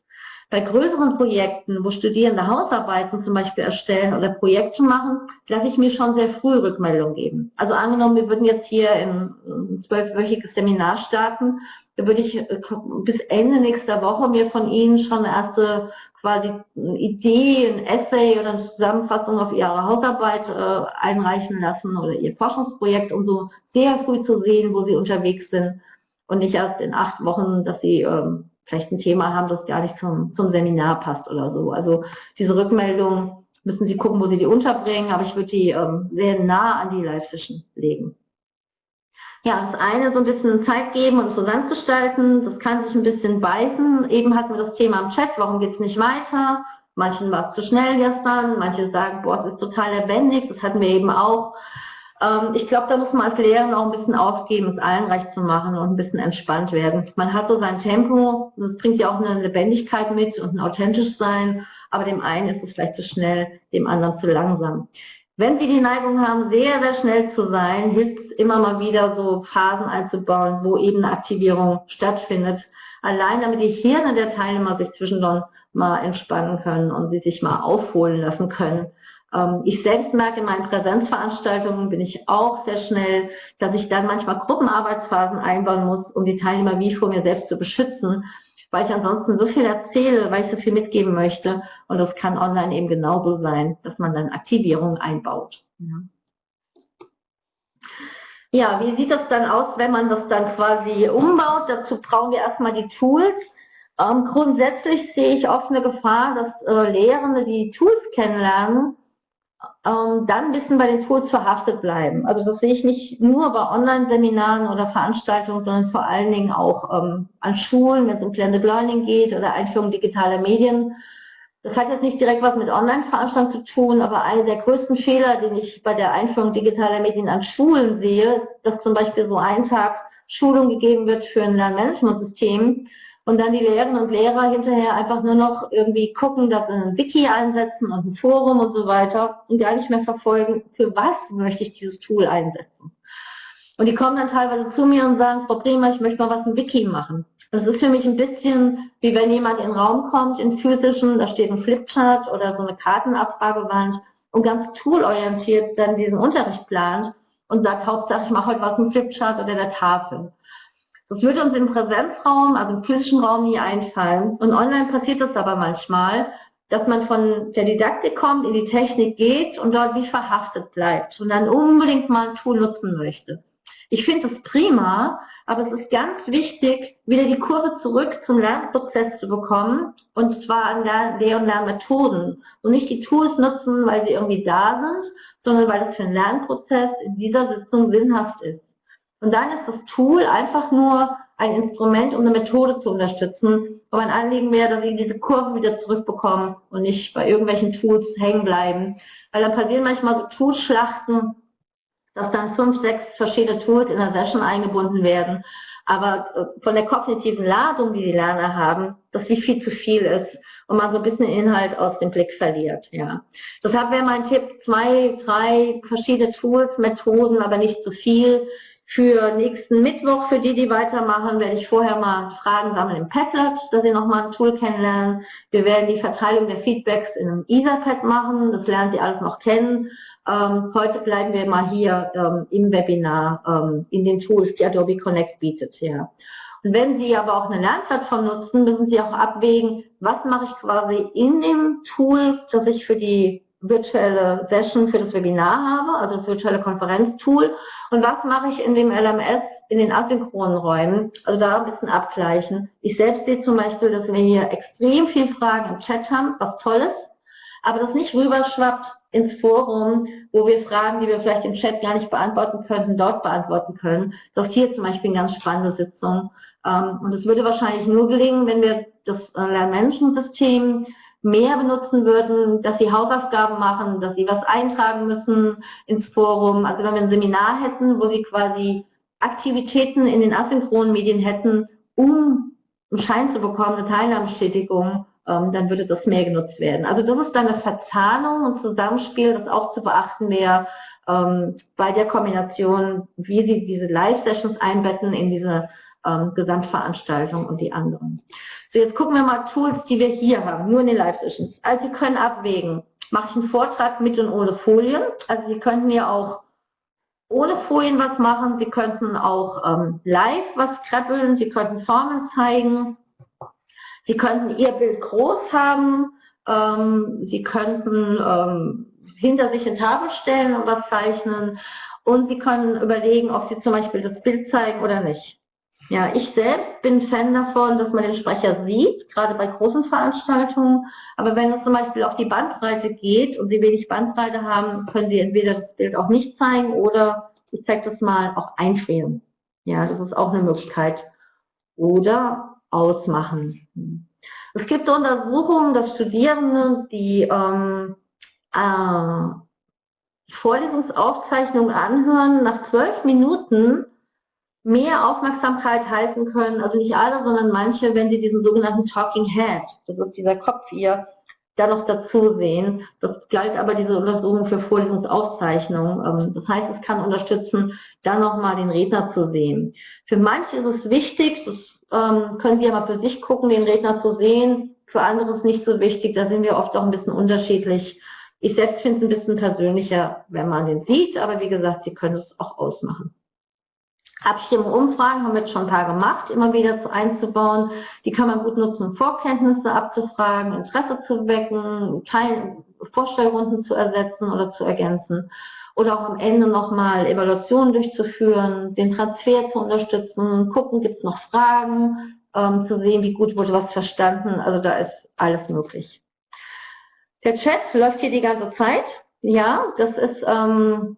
Bei größeren Projekten, wo Studierende Hausarbeiten zum Beispiel erstellen oder Projekte machen, lasse ich mir schon sehr früh Rückmeldung geben. Also angenommen, wir würden jetzt hier ein zwölfwöchiges Seminar starten, Da würde ich äh, bis Ende nächster Woche mir von Ihnen schon erste quasi Idee, ein Essay oder eine Zusammenfassung auf Ihre Hausarbeit äh, einreichen lassen oder Ihr Forschungsprojekt, um so sehr früh zu sehen, wo Sie unterwegs sind und nicht erst in acht Wochen, dass Sie ähm, vielleicht ein Thema haben, das gar nicht zum, zum Seminar passt oder so. Also diese Rückmeldung müssen Sie gucken, wo Sie die unterbringen, aber ich würde die ähm, sehr nah an die Live-Session legen. Ja, das eine so ein bisschen Zeit geben und interessant gestalten, das kann sich ein bisschen beißen. Eben hatten wir das Thema im Chat, warum geht es nicht weiter? Manchen war es zu schnell gestern, manche sagen, boah, es ist total lebendig, das hatten wir eben auch. Ähm, ich glaube, da muss man als Lehrer auch ein bisschen aufgeben, es allen recht zu machen und ein bisschen entspannt werden. Man hat so sein Tempo, das bringt ja auch eine Lebendigkeit mit und ein authentisch sein, aber dem einen ist es vielleicht zu schnell, dem anderen zu langsam. Wenn Sie die Neigung haben, sehr, sehr schnell zu sein, hilft es immer mal wieder so Phasen einzubauen, wo eben eine Aktivierung stattfindet. Allein damit die Hirne der Teilnehmer sich zwischendurch mal entspannen können und sie sich mal aufholen lassen können. Ähm, ich selbst merke in meinen Präsenzveranstaltungen bin ich auch sehr schnell, dass ich dann manchmal Gruppenarbeitsphasen einbauen muss, um die Teilnehmer wie vor mir selbst zu beschützen, weil ich ansonsten so viel erzähle, weil ich so viel mitgeben möchte. Und das kann online eben genauso sein, dass man dann Aktivierungen einbaut. Ja. Wie sieht das dann aus, wenn man das dann quasi umbaut? Dazu brauchen wir erstmal die Tools. Ähm, grundsätzlich sehe ich oft eine Gefahr, dass äh, Lehrende die Tools kennenlernen, dann ein bisschen bei den Tools verhaftet bleiben. Also das sehe ich nicht nur bei Online-Seminaren oder Veranstaltungen, sondern vor allen Dingen auch ähm, an Schulen, wenn es um Blended Learning geht oder Einführung digitaler Medien. Das hat jetzt nicht direkt was mit Online-Veranstaltungen zu tun, aber einer der größten Fehler, den ich bei der Einführung digitaler Medien an Schulen sehe, ist, dass zum Beispiel so ein Tag Schulung gegeben wird für ein Lernmanagementsystem und dann die Lehrerinnen und Lehrer hinterher einfach nur noch irgendwie gucken, dass sie ein Wiki einsetzen und ein Forum und so weiter und gar nicht mehr verfolgen, für was möchte ich dieses Tool einsetzen. Und die kommen dann teilweise zu mir und sagen, Frau Bremer, ich möchte mal was im Wiki machen. Das ist für mich ein bisschen wie wenn jemand in den Raum kommt, in physischen, da steht ein Flipchart oder so eine Kartenabfragewand und ganz toolorientiert dann diesen Unterricht plant und sagt, Hauptsache ich mache heute was im Flipchart oder der Tafel. Das würde uns im Präsenzraum, also im physischen Raum nie einfallen. Und online passiert das aber manchmal, dass man von der Didaktik kommt, in die Technik geht und dort wie verhaftet bleibt und dann unbedingt mal ein Tool nutzen möchte. Ich finde das prima, aber es ist ganz wichtig, wieder die Kurve zurück zum Lernprozess zu bekommen und zwar an Lehr- und Lernmethoden und nicht die Tools nutzen, weil sie irgendwie da sind, sondern weil es für den Lernprozess in dieser Sitzung sinnhaft ist. Und dann ist das Tool einfach nur ein Instrument, um eine Methode zu unterstützen. Aber mein Anliegen wäre, dass Sie diese Kurve wieder zurückbekommen und nicht bei irgendwelchen Tools hängen bleiben. Weil dann passieren manchmal so Toolschlachten, dass dann fünf, sechs verschiedene Tools in der Session eingebunden werden. Aber äh, von der kognitiven Ladung, die die Lerner haben, das wie viel zu viel ist und man so ein bisschen Inhalt aus dem Blick verliert. Ja. Deshalb wäre mein Tipp, zwei, drei verschiedene Tools, Methoden, aber nicht zu viel für nächsten Mittwoch, für die, die weitermachen, werde ich vorher mal Fragen sammeln im Padlet, dass Sie nochmal ein Tool kennenlernen. Wir werden die Verteilung der Feedbacks in einem Etherpad machen, das lernen Sie alles noch kennen. Ähm, heute bleiben wir mal hier ähm, im Webinar, ähm, in den Tools, die Adobe Connect bietet. Ja. Und wenn Sie aber auch eine Lernplattform nutzen, müssen Sie auch abwägen, was mache ich quasi in dem Tool, das ich für die virtuelle Session für das Webinar habe, also das virtuelle Konferenztool. Und was mache ich in dem LMS in den asynchronen Räumen? Also da ein bisschen abgleichen. Ich selbst sehe zum Beispiel, dass wir hier extrem viel Fragen im Chat haben, was toll ist, aber das nicht rüberschwappt ins Forum, wo wir Fragen, die wir vielleicht im Chat gar nicht beantworten könnten, dort beantworten können. Das ist hier zum Beispiel eine ganz spannende Sitzung. Ähm, und es würde wahrscheinlich nur gelingen, wenn wir das äh, Lernmanagementsystem mehr benutzen würden, dass sie Hausaufgaben machen, dass sie was eintragen müssen ins Forum. Also wenn wir ein Seminar hätten, wo sie quasi Aktivitäten in den asynchronen Medien hätten, um einen Schein zu bekommen, eine Teilnahmebestätigung, ähm, dann würde das mehr genutzt werden. Also das ist dann eine Verzahnung und Zusammenspiel, das auch zu beachten wäre ähm, bei der Kombination, wie sie diese Live-Sessions einbetten in diese ähm, Gesamtveranstaltung und die anderen. So, jetzt gucken wir mal Tools, die wir hier haben, nur in den Live-Sessions. Also Sie können abwägen, mache ich einen Vortrag mit und ohne Folien. Also Sie könnten ja auch ohne Folien was machen. Sie könnten auch ähm, live was krabbeln. Sie könnten Formen zeigen. Sie könnten Ihr Bild groß haben. Ähm, Sie könnten ähm, hinter sich eine Tafel stellen und was zeichnen. Und Sie können überlegen, ob Sie zum Beispiel das Bild zeigen oder nicht. Ja, ich selbst bin Fan davon, dass man den Sprecher sieht, gerade bei großen Veranstaltungen. Aber wenn es zum Beispiel auf die Bandbreite geht und Sie wenig Bandbreite haben, können Sie entweder das Bild auch nicht zeigen oder, ich zeige das mal, auch einfrieren. Ja, das ist auch eine Möglichkeit. Oder ausmachen. Es gibt Untersuchungen, dass Studierende, die ähm, äh, Vorlesungsaufzeichnungen anhören, nach zwölf Minuten mehr Aufmerksamkeit halten können, also nicht alle, sondern manche, wenn sie diesen sogenannten Talking Head, das ist dieser Kopf hier, da noch dazu sehen. Das galt aber diese Untersuchung für Vorlesungsaufzeichnungen. Ähm, das heißt, es kann unterstützen, dann nochmal den Redner zu sehen. Für manche ist es wichtig, das ähm, können Sie ja mal für sich gucken, den Redner zu sehen. Für andere ist es nicht so wichtig, da sind wir oft auch ein bisschen unterschiedlich. Ich selbst finde es ein bisschen persönlicher, wenn man den sieht, aber wie gesagt, Sie können es auch ausmachen. Abstimmung, Umfragen haben wir jetzt schon ein paar gemacht, immer wieder zu einzubauen. Die kann man gut nutzen, Vorkenntnisse abzufragen, Interesse zu wecken, Teil Vorstellrunden zu ersetzen oder zu ergänzen. Oder auch am Ende nochmal Evaluationen durchzuführen, den Transfer zu unterstützen, gucken, gibt es noch Fragen, ähm, zu sehen, wie gut wurde was verstanden. Also da ist alles möglich. Der Chat läuft hier die ganze Zeit. Ja, das ist ähm,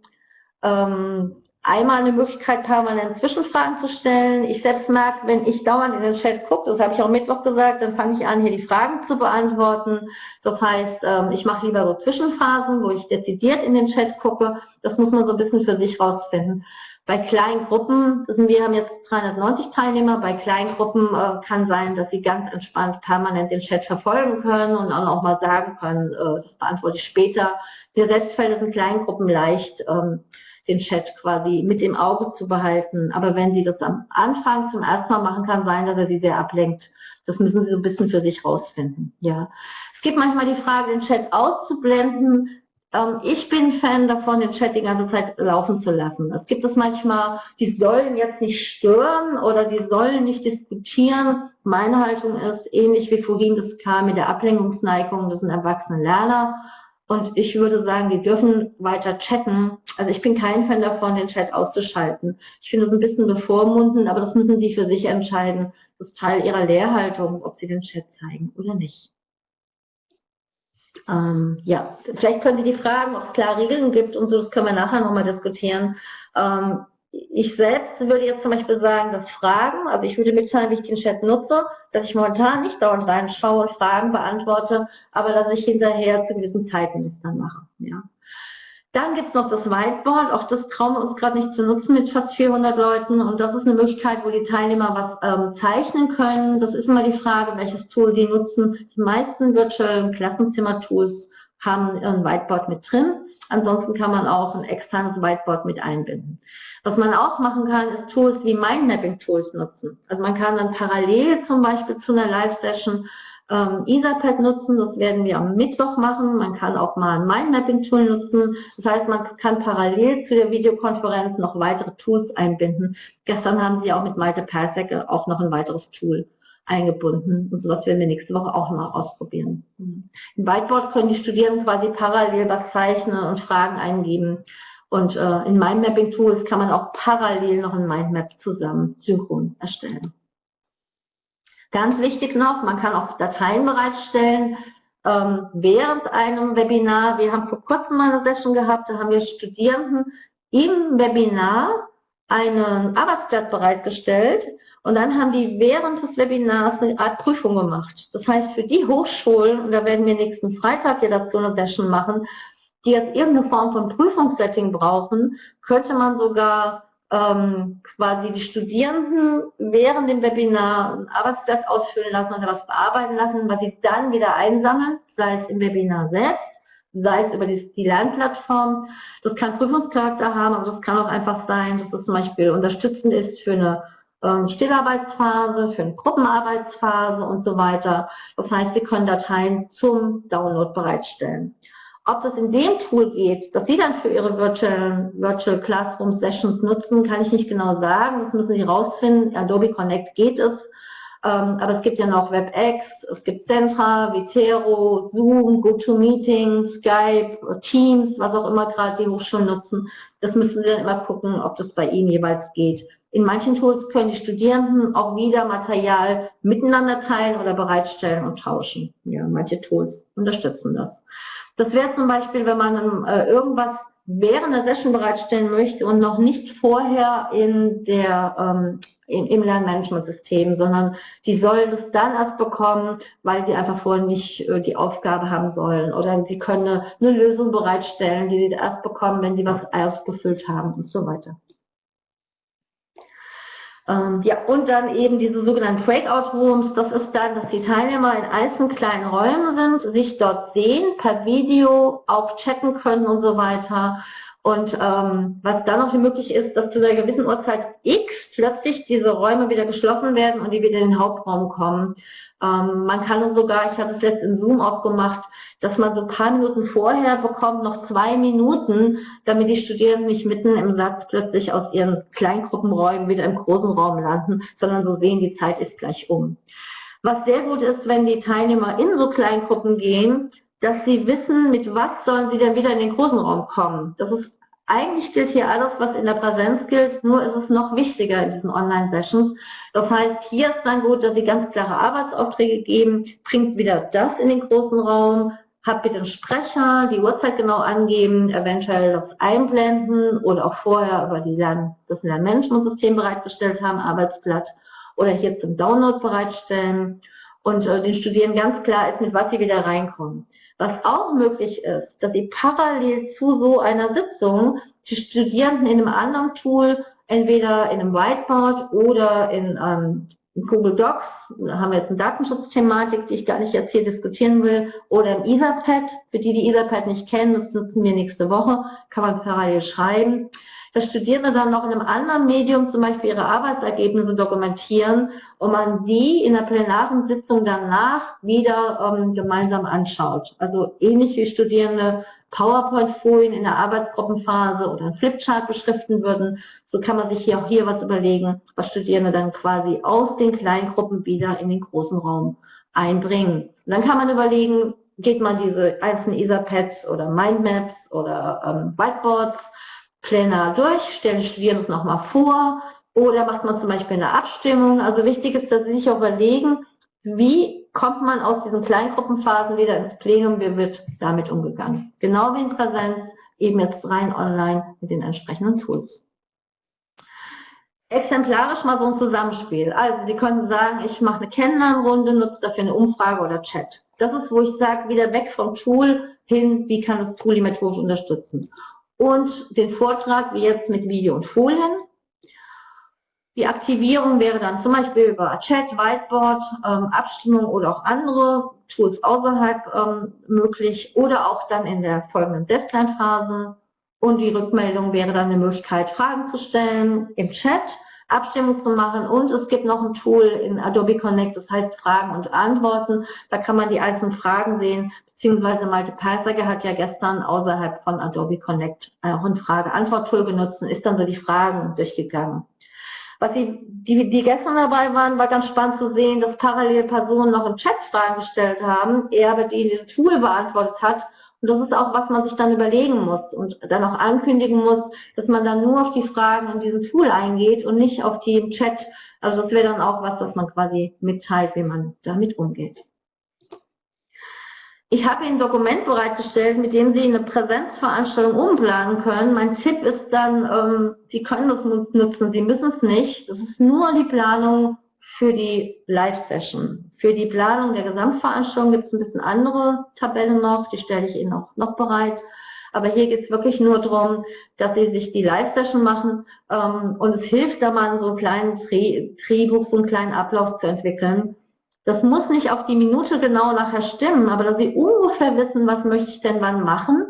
ähm, einmal eine Möglichkeit, permanent Zwischenfragen zu stellen. Ich selbst merke, wenn ich dauernd in den Chat gucke, das habe ich auch Mittwoch gesagt, dann fange ich an, hier die Fragen zu beantworten. Das heißt, ähm, ich mache lieber so Zwischenphasen, wo ich dezidiert in den Chat gucke. Das muss man so ein bisschen für sich rausfinden. Bei kleinen Gruppen, wir haben jetzt 390 Teilnehmer, bei kleinen Gruppen äh, kann sein, dass sie ganz entspannt permanent den Chat verfolgen können und dann auch mal sagen können, äh, das beantworte ich später. Mir selbst fällt es in kleinen Gruppen leicht, ähm, den Chat quasi mit dem Auge zu behalten. Aber wenn Sie das am Anfang zum ersten Mal machen, kann sein, dass er Sie sehr ablenkt. Das müssen Sie so ein bisschen für sich rausfinden. Ja. Es gibt manchmal die Frage, den Chat auszublenden. Ähm, ich bin Fan davon, den Chat die ganze Zeit laufen zu lassen. Es gibt es manchmal, die sollen jetzt nicht stören oder die sollen nicht diskutieren. Meine Haltung ist, ähnlich wie vorhin das kam mit der Ablenkungsneigung, das sind erwachsene Lerner und ich würde sagen, die dürfen weiter chatten. Also ich bin kein Fan davon, den Chat auszuschalten. Ich finde das ein bisschen bevormundend, aber das müssen Sie für sich entscheiden. Das ist Teil Ihrer Lehrhaltung, ob Sie den Chat zeigen oder nicht. Ähm, ja, vielleicht können Sie die fragen, ob es klare Regeln gibt und so, das können wir nachher nochmal diskutieren. Ähm, ich selbst würde jetzt zum Beispiel sagen, dass Fragen, also ich würde mitteilen, wie ich den Chat nutze, dass ich momentan nicht dauernd reinschaue und Fragen beantworte, aber dass ich hinterher zu gewissen Zeiten das dann mache. Ja. Dann gibt's noch das Whiteboard, auch das trauen wir uns gerade nicht zu nutzen mit fast 400 Leuten und das ist eine Möglichkeit, wo die Teilnehmer was ähm, zeichnen können. Das ist immer die Frage, welches Tool sie nutzen. Die meisten virtuellen Klassenzimmer-Tools haben ein Whiteboard mit drin. Ansonsten kann man auch ein externes Whiteboard mit einbinden. Was man auch machen kann, ist Tools wie Mindmapping-Tools nutzen. Also man kann dann parallel zum Beispiel zu einer Live-Session ähm, Etherpad nutzen, das werden wir am Mittwoch machen. Man kann auch mal ein Mindmapping-Tool nutzen. Das heißt, man kann parallel zu der Videokonferenz noch weitere Tools einbinden. Gestern haben Sie auch mit Malte Persek auch noch ein weiteres Tool eingebunden. Und sowas werden wir nächste Woche auch mal ausprobieren. Im Whiteboard können die Studierenden quasi parallel was zeichnen und Fragen eingeben. Und äh, in Mindmapping Tools kann man auch parallel noch ein Mindmap zusammen synchron erstellen. Ganz wichtig noch, man kann auch Dateien bereitstellen ähm, während einem Webinar. Wir haben vor kurzem mal eine Session gehabt, da haben wir Studierenden im Webinar einen Arbeitsblatt bereitgestellt und dann haben die während des Webinars eine Art Prüfung gemacht. Das heißt, für die Hochschulen, und da werden wir nächsten Freitag ja dazu eine Session machen, die jetzt irgendeine Form von Prüfungssetting brauchen, könnte man sogar ähm, quasi die Studierenden während dem Webinar ein Arbeitsblatt ausfüllen lassen oder was bearbeiten lassen, was sie dann wieder einsammeln, sei es im Webinar selbst, sei es über die, die Lernplattform. Das kann Prüfungscharakter haben, aber das kann auch einfach sein, dass es zum Beispiel unterstützend ist für eine Stillarbeitsphase, für eine Gruppenarbeitsphase und so weiter. Das heißt, Sie können Dateien zum Download bereitstellen. Ob das in dem Tool geht, das Sie dann für Ihre Virtual, Virtual Classroom Sessions nutzen, kann ich nicht genau sagen. Das müssen Sie rausfinden. Adobe Connect geht es. Ähm, aber es gibt ja noch WebEx, es gibt Centra, Vitero, Zoom, GoToMeeting, Skype, Teams, was auch immer gerade die Hochschulen nutzen. Das müssen Sie dann immer gucken, ob das bei Ihnen jeweils geht. In manchen Tools können die Studierenden auch wieder Material miteinander teilen oder bereitstellen und tauschen. Ja, manche Tools unterstützen das. Das wäre zum Beispiel, wenn man äh, irgendwas während der Session bereitstellen möchte und noch nicht vorher in der, ähm, im, im Lernmanagementsystem, sondern die sollen das dann erst bekommen, weil sie einfach vorher nicht äh, die Aufgabe haben sollen. Oder sie können eine, eine Lösung bereitstellen, die sie erst bekommen, wenn sie was ausgefüllt haben und so weiter. Ähm, ja, und dann eben diese sogenannten Breakout Rooms, das ist dann, dass die Teilnehmer in einzelnen kleinen Räumen sind, sich dort sehen, per Video auch chatten können und so weiter. Und ähm, was dann noch möglich ist, dass zu einer gewissen Uhrzeit X plötzlich diese Räume wieder geschlossen werden und die wieder in den Hauptraum kommen. Ähm, man kann sogar, ich hatte es letzt in Zoom auch gemacht, dass man so paar Minuten vorher bekommt, noch zwei Minuten, damit die Studierenden nicht mitten im Satz plötzlich aus ihren Kleingruppenräumen wieder im großen Raum landen, sondern so sehen, die Zeit ist gleich um. Was sehr gut ist, wenn die Teilnehmer in so Kleingruppen gehen, dass sie wissen, mit was sollen sie dann wieder in den großen Raum kommen. Das ist eigentlich gilt hier alles, was in der Präsenz gilt, nur ist es noch wichtiger in diesen Online-Sessions. Das heißt, hier ist dann gut, dass Sie ganz klare Arbeitsaufträge geben, bringt wieder das in den großen Raum, habt bitte einen Sprecher, die Uhrzeit genau angeben, eventuell das einblenden oder auch vorher über die Lern das Lernmanagementsystem bereitgestellt haben, Arbeitsblatt oder hier zum Download bereitstellen und äh, den Studierenden ganz klar ist, mit was sie wieder reinkommen. Was auch möglich ist, dass Sie parallel zu so einer Sitzung die Studierenden in einem anderen Tool, entweder in einem Whiteboard oder in ähm, Google Docs, da haben wir jetzt eine Datenschutzthematik, die ich gar nicht jetzt hier diskutieren will, oder im Etherpad, für die die Etherpad nicht kennen, das nutzen wir nächste Woche, kann man parallel schreiben dass Studierende dann noch in einem anderen Medium zum Beispiel ihre Arbeitsergebnisse dokumentieren und man die in der plenaren Sitzung danach wieder ähm, gemeinsam anschaut. Also ähnlich wie Studierende PowerPoint-Folien in der Arbeitsgruppenphase oder ein Flipchart beschriften würden, so kann man sich hier auch hier was überlegen, was Studierende dann quasi aus den Kleingruppen wieder in den großen Raum einbringen. Und dann kann man überlegen, geht man diese einzelnen Etherpads oder Mindmaps oder ähm, Whiteboards Pläne durch, stellen Studierenden es nochmal vor oder macht man zum Beispiel eine Abstimmung. Also wichtig ist, dass Sie sich auch überlegen, wie kommt man aus diesen Kleingruppenphasen wieder ins Plenum, wie wird damit umgegangen. Genau wie in Präsenz, eben jetzt rein online mit den entsprechenden Tools. Exemplarisch mal so ein Zusammenspiel. Also Sie können sagen, ich mache eine Kennenlernrunde, nutze dafür eine Umfrage oder Chat. Das ist, wo ich sage, wieder weg vom Tool hin, wie kann das Tool die Methode unterstützen und den Vortrag wie jetzt mit Video und Folien. Die Aktivierung wäre dann zum Beispiel über Chat, Whiteboard, ähm, Abstimmung oder auch andere Tools außerhalb ähm, möglich oder auch dann in der folgenden Selbstlernphase. Und die Rückmeldung wäre dann eine Möglichkeit, Fragen zu stellen im Chat, Abstimmung zu machen und es gibt noch ein Tool in Adobe Connect, das heißt Fragen und Antworten. Da kann man die einzelnen Fragen sehen, beziehungsweise Malte Peisager hat ja gestern außerhalb von Adobe Connect auch ein Frage-Antwort-Tool genutzt und ist dann so die Fragen durchgegangen. Was die, die, die gestern dabei waren, war ganz spannend zu sehen, dass parallel Personen noch im Chat Fragen gestellt haben, er aber die in dem Tool beantwortet hat. Und das ist auch, was man sich dann überlegen muss und dann auch ankündigen muss, dass man dann nur auf die Fragen in diesem Tool eingeht und nicht auf die im Chat. Also das wäre dann auch was, was man quasi mitteilt, wie man damit umgeht. Ich habe Ihnen ein Dokument bereitgestellt, mit dem Sie eine Präsenzveranstaltung umplanen können. Mein Tipp ist dann, ähm, Sie können das nutzen, Sie müssen es nicht. Das ist nur die Planung für die Live-Session. Für die Planung der Gesamtveranstaltung gibt es ein bisschen andere Tabellen noch, die stelle ich Ihnen auch noch bereit. Aber hier geht es wirklich nur darum, dass Sie sich die Live-Session machen ähm, und es hilft da mal so einen kleinen Drehbuch, so einen kleinen Ablauf zu entwickeln das muss nicht auf die Minute genau nachher stimmen, aber dass Sie ungefähr wissen, was möchte ich denn wann machen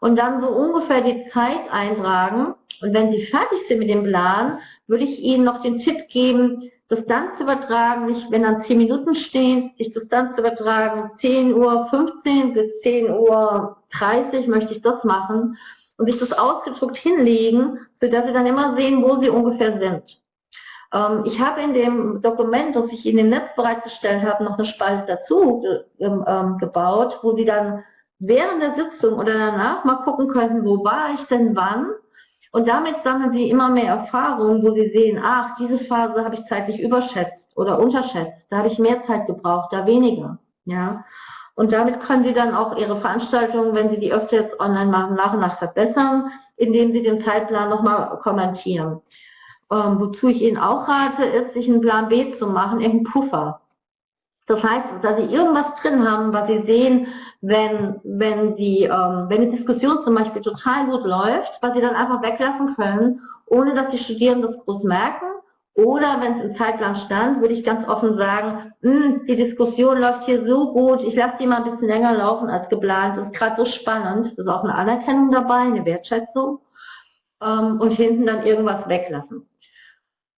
und dann so ungefähr die Zeit eintragen. Und wenn Sie fertig sind mit dem Plan, würde ich Ihnen noch den Tipp geben, zu übertragen, nicht wenn dann 10 Minuten stehen, sich zu übertragen, 10 Uhr 15 bis 10 Uhr 30 möchte ich das machen und sich das ausgedruckt hinlegen, sodass sie dann immer sehen, wo sie ungefähr sind. Ähm, ich habe in dem Dokument, das ich in dem Netz bereitgestellt habe, noch eine Spalte dazu ähm, ähm, gebaut, wo sie dann während der Sitzung oder danach mal gucken können, wo war ich denn wann und damit sammeln Sie immer mehr Erfahrung, wo Sie sehen, ach, diese Phase habe ich zeitlich überschätzt oder unterschätzt. Da habe ich mehr Zeit gebraucht, da weniger. Ja. Und damit können Sie dann auch Ihre Veranstaltungen, wenn Sie die öfter jetzt online machen, nach und nach verbessern, indem Sie den Zeitplan nochmal kommentieren. Ähm, wozu ich Ihnen auch rate, ist, sich einen Plan B zu machen, irgendeinen Puffer. Das heißt, dass Sie irgendwas drin haben, was Sie sehen, wenn, wenn, Sie, ähm, wenn die Diskussion zum Beispiel total gut läuft, was Sie dann einfach weglassen können, ohne dass die Studierenden das groß merken. Oder wenn es im Zeitplan stand, würde ich ganz offen sagen, hm, die Diskussion läuft hier so gut, ich lasse die mal ein bisschen länger laufen als geplant. Das ist gerade so spannend. Das ist auch eine Anerkennung dabei, eine Wertschätzung. Ähm, und hinten dann irgendwas weglassen.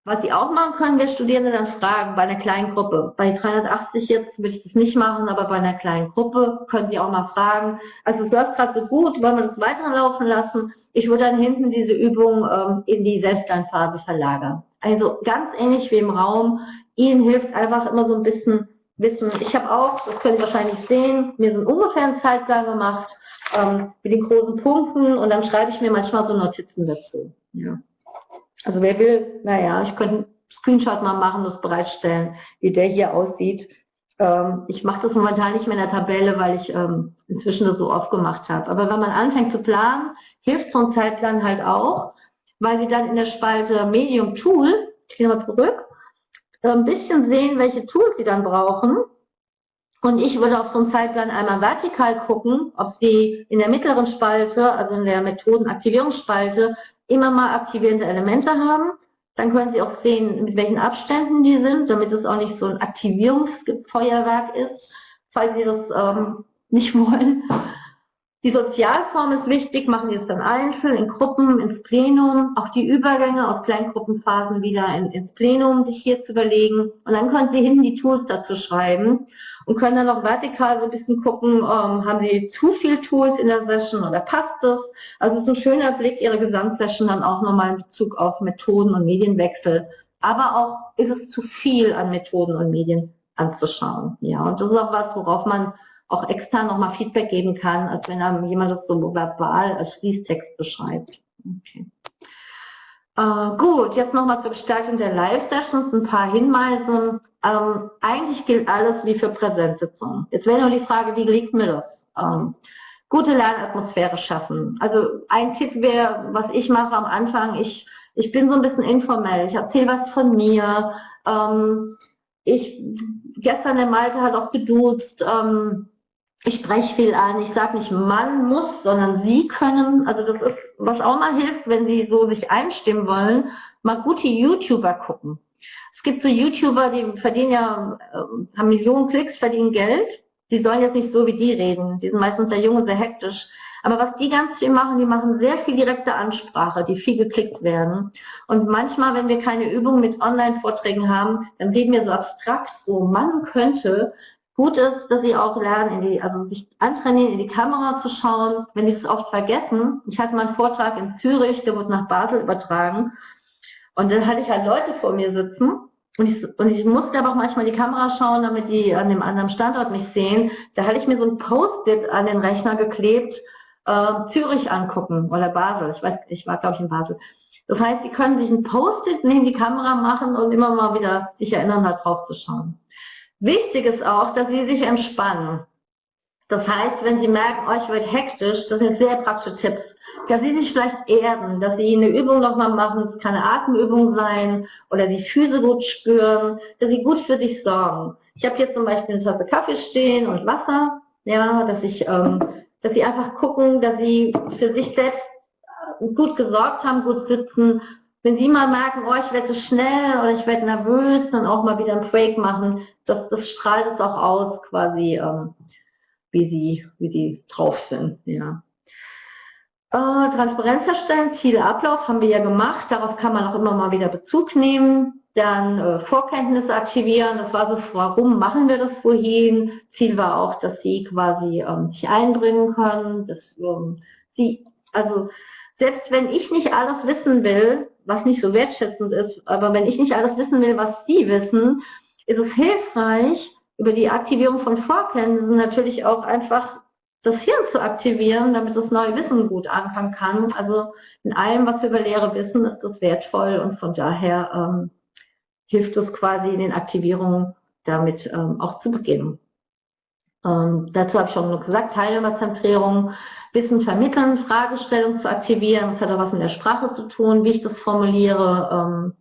Was Sie auch machen können, wir Studierende dann fragen bei einer kleinen Gruppe. Bei 380 jetzt würde ich das nicht machen, aber bei einer kleinen Gruppe können Sie auch mal fragen. Also es läuft gerade so gut, wollen wir das weiterlaufen lassen? Ich würde dann hinten diese Übung ähm, in die Selbstlernphase verlagern. Also ganz ähnlich wie im Raum. Ihnen hilft einfach immer so ein bisschen Wissen. Ich habe auch, das können Sie wahrscheinlich sehen, mir so einen ungefähren Zeitplan gemacht ähm, mit den großen Punkten und dann schreibe ich mir manchmal so Notizen dazu. Ja. Also wer will, naja, ich könnte einen Screenshot mal machen, das bereitstellen, wie der hier aussieht. Ähm, ich mache das momentan nicht mehr in der Tabelle, weil ich ähm, inzwischen das so oft gemacht habe. Aber wenn man anfängt zu planen, hilft so ein Zeitplan halt auch, weil Sie dann in der Spalte Medium Tool, ich gehe mal zurück, ein bisschen sehen, welche Tools Sie dann brauchen. Und ich würde auf so einen Zeitplan einmal vertikal gucken, ob Sie in der mittleren Spalte, also in der Methodenaktivierungsspalte, immer mal aktivierende Elemente haben. Dann können Sie auch sehen, mit welchen Abständen die sind, damit es auch nicht so ein Aktivierungsfeuerwerk ist, falls Sie das ähm, *laughs* nicht wollen. Die Sozialform ist wichtig, machen Sie es dann einzeln, in Gruppen, ins Plenum, auch die Übergänge aus Kleingruppenphasen wieder in, ins Plenum sich hier zu überlegen. Und dann können Sie hinten die Tools dazu schreiben und können dann auch vertikal so ein bisschen gucken, ähm, haben Sie zu viel Tools in der Session oder passt es? Also so ein schöner Blick Ihre Gesamtsession dann auch nochmal in Bezug auf Methoden und Medienwechsel. Aber auch ist es zu viel an Methoden und Medien anzuschauen. Ja, und das ist auch was, worauf man auch extern nochmal Feedback geben kann, als wenn jemand das so verbal als Fließtext beschreibt. Okay. Äh, gut, jetzt nochmal zur Gestaltung der Live-Sessions, ein paar Hinweise. Ähm, eigentlich gilt alles wie für Präsenzsitzungen. Jetzt wäre nur die Frage, wie liegt mir das? Ähm, gute Lernatmosphäre schaffen. Also ein Tipp wäre, was ich mache am Anfang, ich, ich bin so ein bisschen informell, ich erzähle was von mir. Ähm, ich, gestern der Malte hat auch geduzt, ähm, ich spreche viel an, ich sage nicht man muss, sondern sie können, also das ist, was auch mal hilft, wenn sie so sich einstimmen wollen, mal gute YouTuber gucken. Es gibt so YouTuber, die verdienen ja, äh, haben Millionen Klicks, verdienen Geld. Die sollen jetzt nicht so wie die reden. Die sind meistens sehr jung und sehr hektisch. Aber was die ganz viel machen, die machen sehr viel direkte Ansprache, die viel geklickt werden. Und manchmal, wenn wir keine Übung mit Online-Vorträgen haben, dann reden wir so abstrakt, so man könnte, Gut ist, dass sie auch lernen, in die, also sich antrainieren, in die Kamera zu schauen. Wenn sie es oft vergessen, ich hatte mal einen Vortrag in Zürich, der wurde nach Basel übertragen. Und dann hatte ich halt Leute vor mir sitzen. Und ich, und ich musste aber auch manchmal die Kamera schauen, damit die an dem anderen Standort mich sehen. Da hatte ich mir so ein Post-it an den Rechner geklebt, äh, Zürich angucken oder Basel. Ich weiß, ich war glaube ich in Basel. Das heißt, sie können sich ein Post-it neben die Kamera machen und immer mal wieder sich erinnern, da drauf zu schauen. Wichtig ist auch, dass Sie sich entspannen. Das heißt, wenn Sie merken, euch wird hektisch, das sind sehr praktische Tipps, dass Sie sich vielleicht erden, dass Sie eine Übung nochmal machen, es kann eine Atemübung sein oder die Füße gut spüren, dass Sie gut für sich sorgen. Ich habe hier zum Beispiel eine Tasse Kaffee stehen und Wasser, ja, dass ich, ähm, dass Sie einfach gucken, dass Sie für sich selbst gut gesorgt haben, gut sitzen wenn Sie mal merken, oh, ich werde schnell oder ich werde nervös, dann auch mal wieder ein Break machen. Das, das strahlt es auch aus, quasi, ähm, wie Sie, wie Sie drauf sind. Ja. Äh, Transparenz erstellen, Ziele, Ablauf haben wir ja gemacht. Darauf kann man auch immer mal wieder Bezug nehmen. Dann äh, Vorkenntnisse aktivieren, das war so, warum machen wir das vorhin? Ziel war auch, dass sie quasi ähm, sich einbringen können, dass ähm, sie, also selbst wenn ich nicht alles wissen will, was nicht so wertschätzend ist, aber wenn ich nicht alles wissen will, was sie wissen, ist es hilfreich, über die Aktivierung von Vorkenntnissen natürlich auch einfach das Hirn zu aktivieren, damit das neue Wissen gut ankommen kann. Also in allem, was wir über Lehre wissen, ist das wertvoll und von daher ähm, hilft es quasi in den Aktivierungen damit ähm, auch zu beginnen. Ähm, dazu habe ich schon gesagt, Teilnehmerzentrierung, Wissen vermitteln, Fragestellung zu aktivieren, das hat auch was mit der Sprache zu tun, wie ich das formuliere ähm,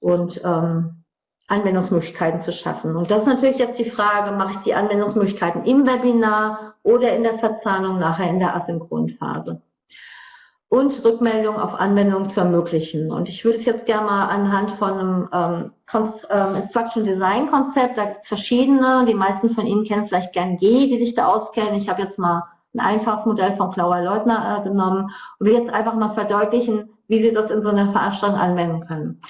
und ähm, Anwendungsmöglichkeiten zu schaffen. Und das ist natürlich jetzt die Frage, mache ich die Anwendungsmöglichkeiten im Webinar oder in der Verzahnung nachher in der Asynchronphase und Rückmeldung auf Anwendungen zu ermöglichen. Und ich würde es jetzt gerne mal anhand von einem ähm, ähm, Instruction Design Konzept, da gibt es verschiedene, die meisten von Ihnen kennen vielleicht gern G, die sich da auskennen. Ich habe jetzt mal ein einfaches Modell von Klauer Leutner äh, genommen und will jetzt einfach mal verdeutlichen, wie Sie das in so einer Veranstaltung anwenden können.